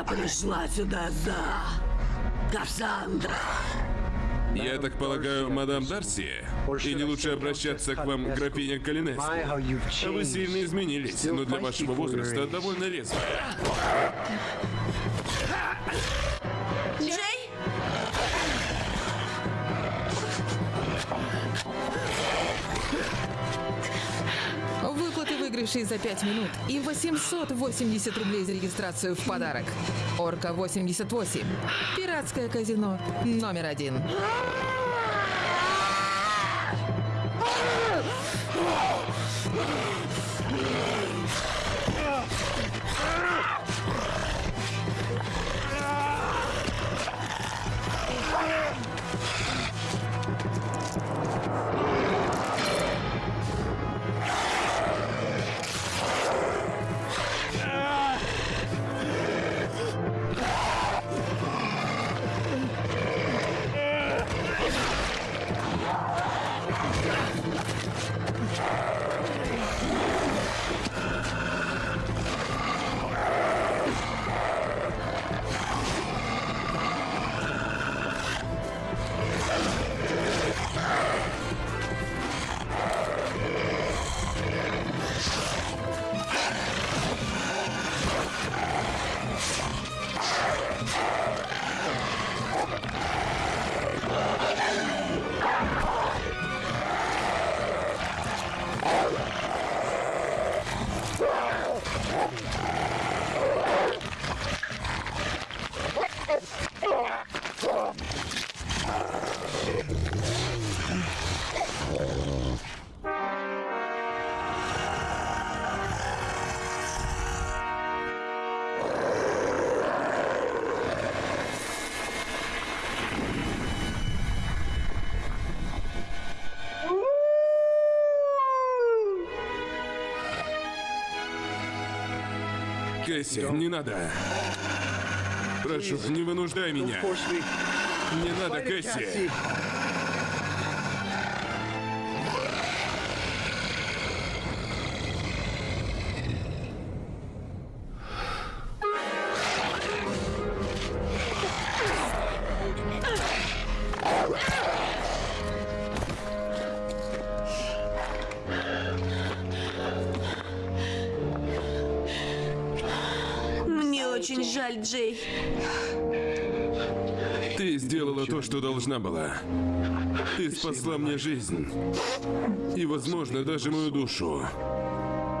Я пришла сюда за Кассандра. Я так полагаю, мадам Дарси? Или лучше обращаться к вам, графиня Калинеску? Вы сильно изменились, но для вашего возраста довольно резвая. Выигрышей за 5 минут и 880 рублей за регистрацию в подарок. Орка 88. Пиратское казино номер один. Кэсси, не надо. Прошу, не вынуждай меня. Me. Не надо, Кэсси. Ты спасла мне жизнь. И, возможно, даже мою душу.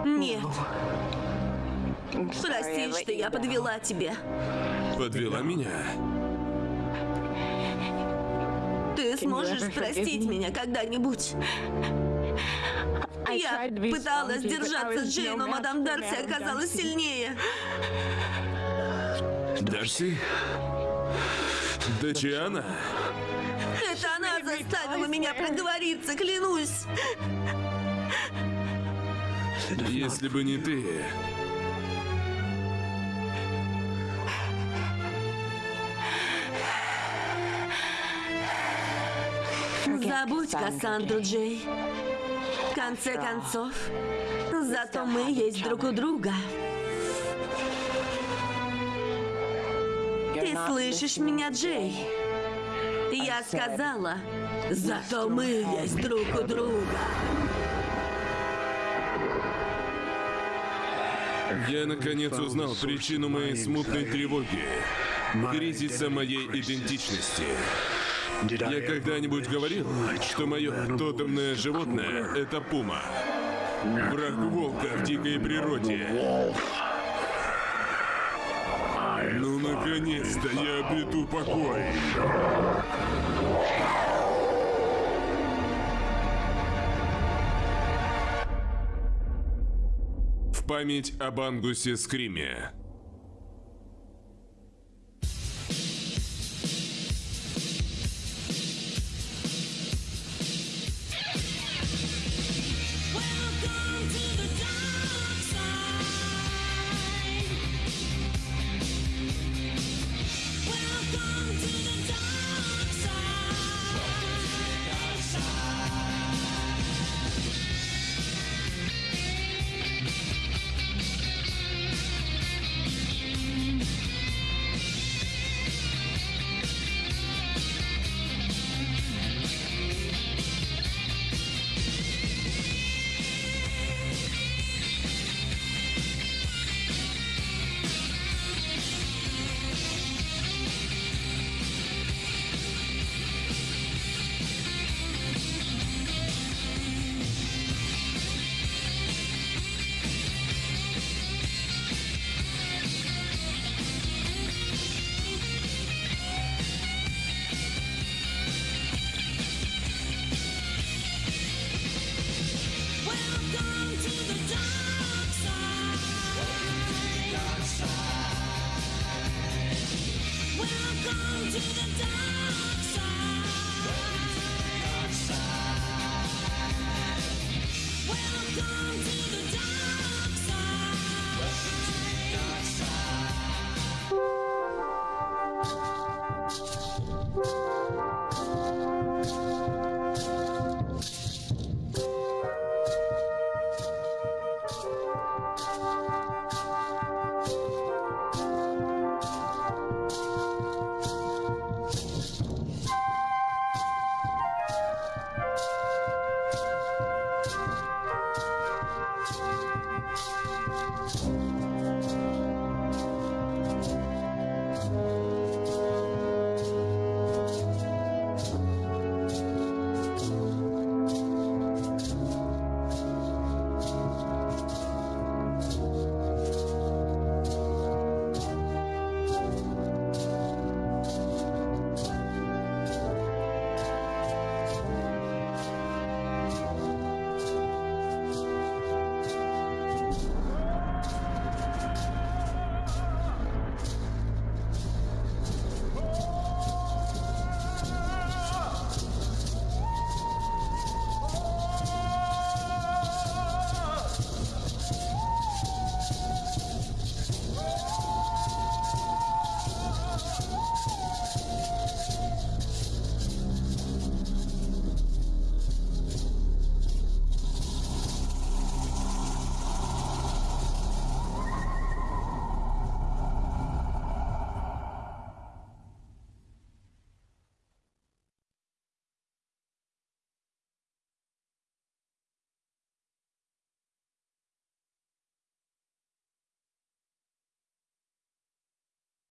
Нет. Прости, что я подвела тебя. Подвела меня. Ты сможешь простить меня когда-нибудь? Я пыталась держаться Джей, но мадам Дарси оказалась сильнее. Дарси? Дачиана? Она заставила меня проговориться, клянусь. Если бы не ты... Забудь Кассандру, Джей. В конце концов, зато мы есть друг у друга. Ты слышишь меня, Джей? Я сказала, зато мы есть друг у друга. Я наконец узнал причину моей смутной тревоги. Кризиса моей идентичности. Я когда-нибудь говорил, что мое тотемное животное — это пума. Враг волка в дикой природе. Ну, наконец-то я обрету покой. В память об Ангусе Скриме.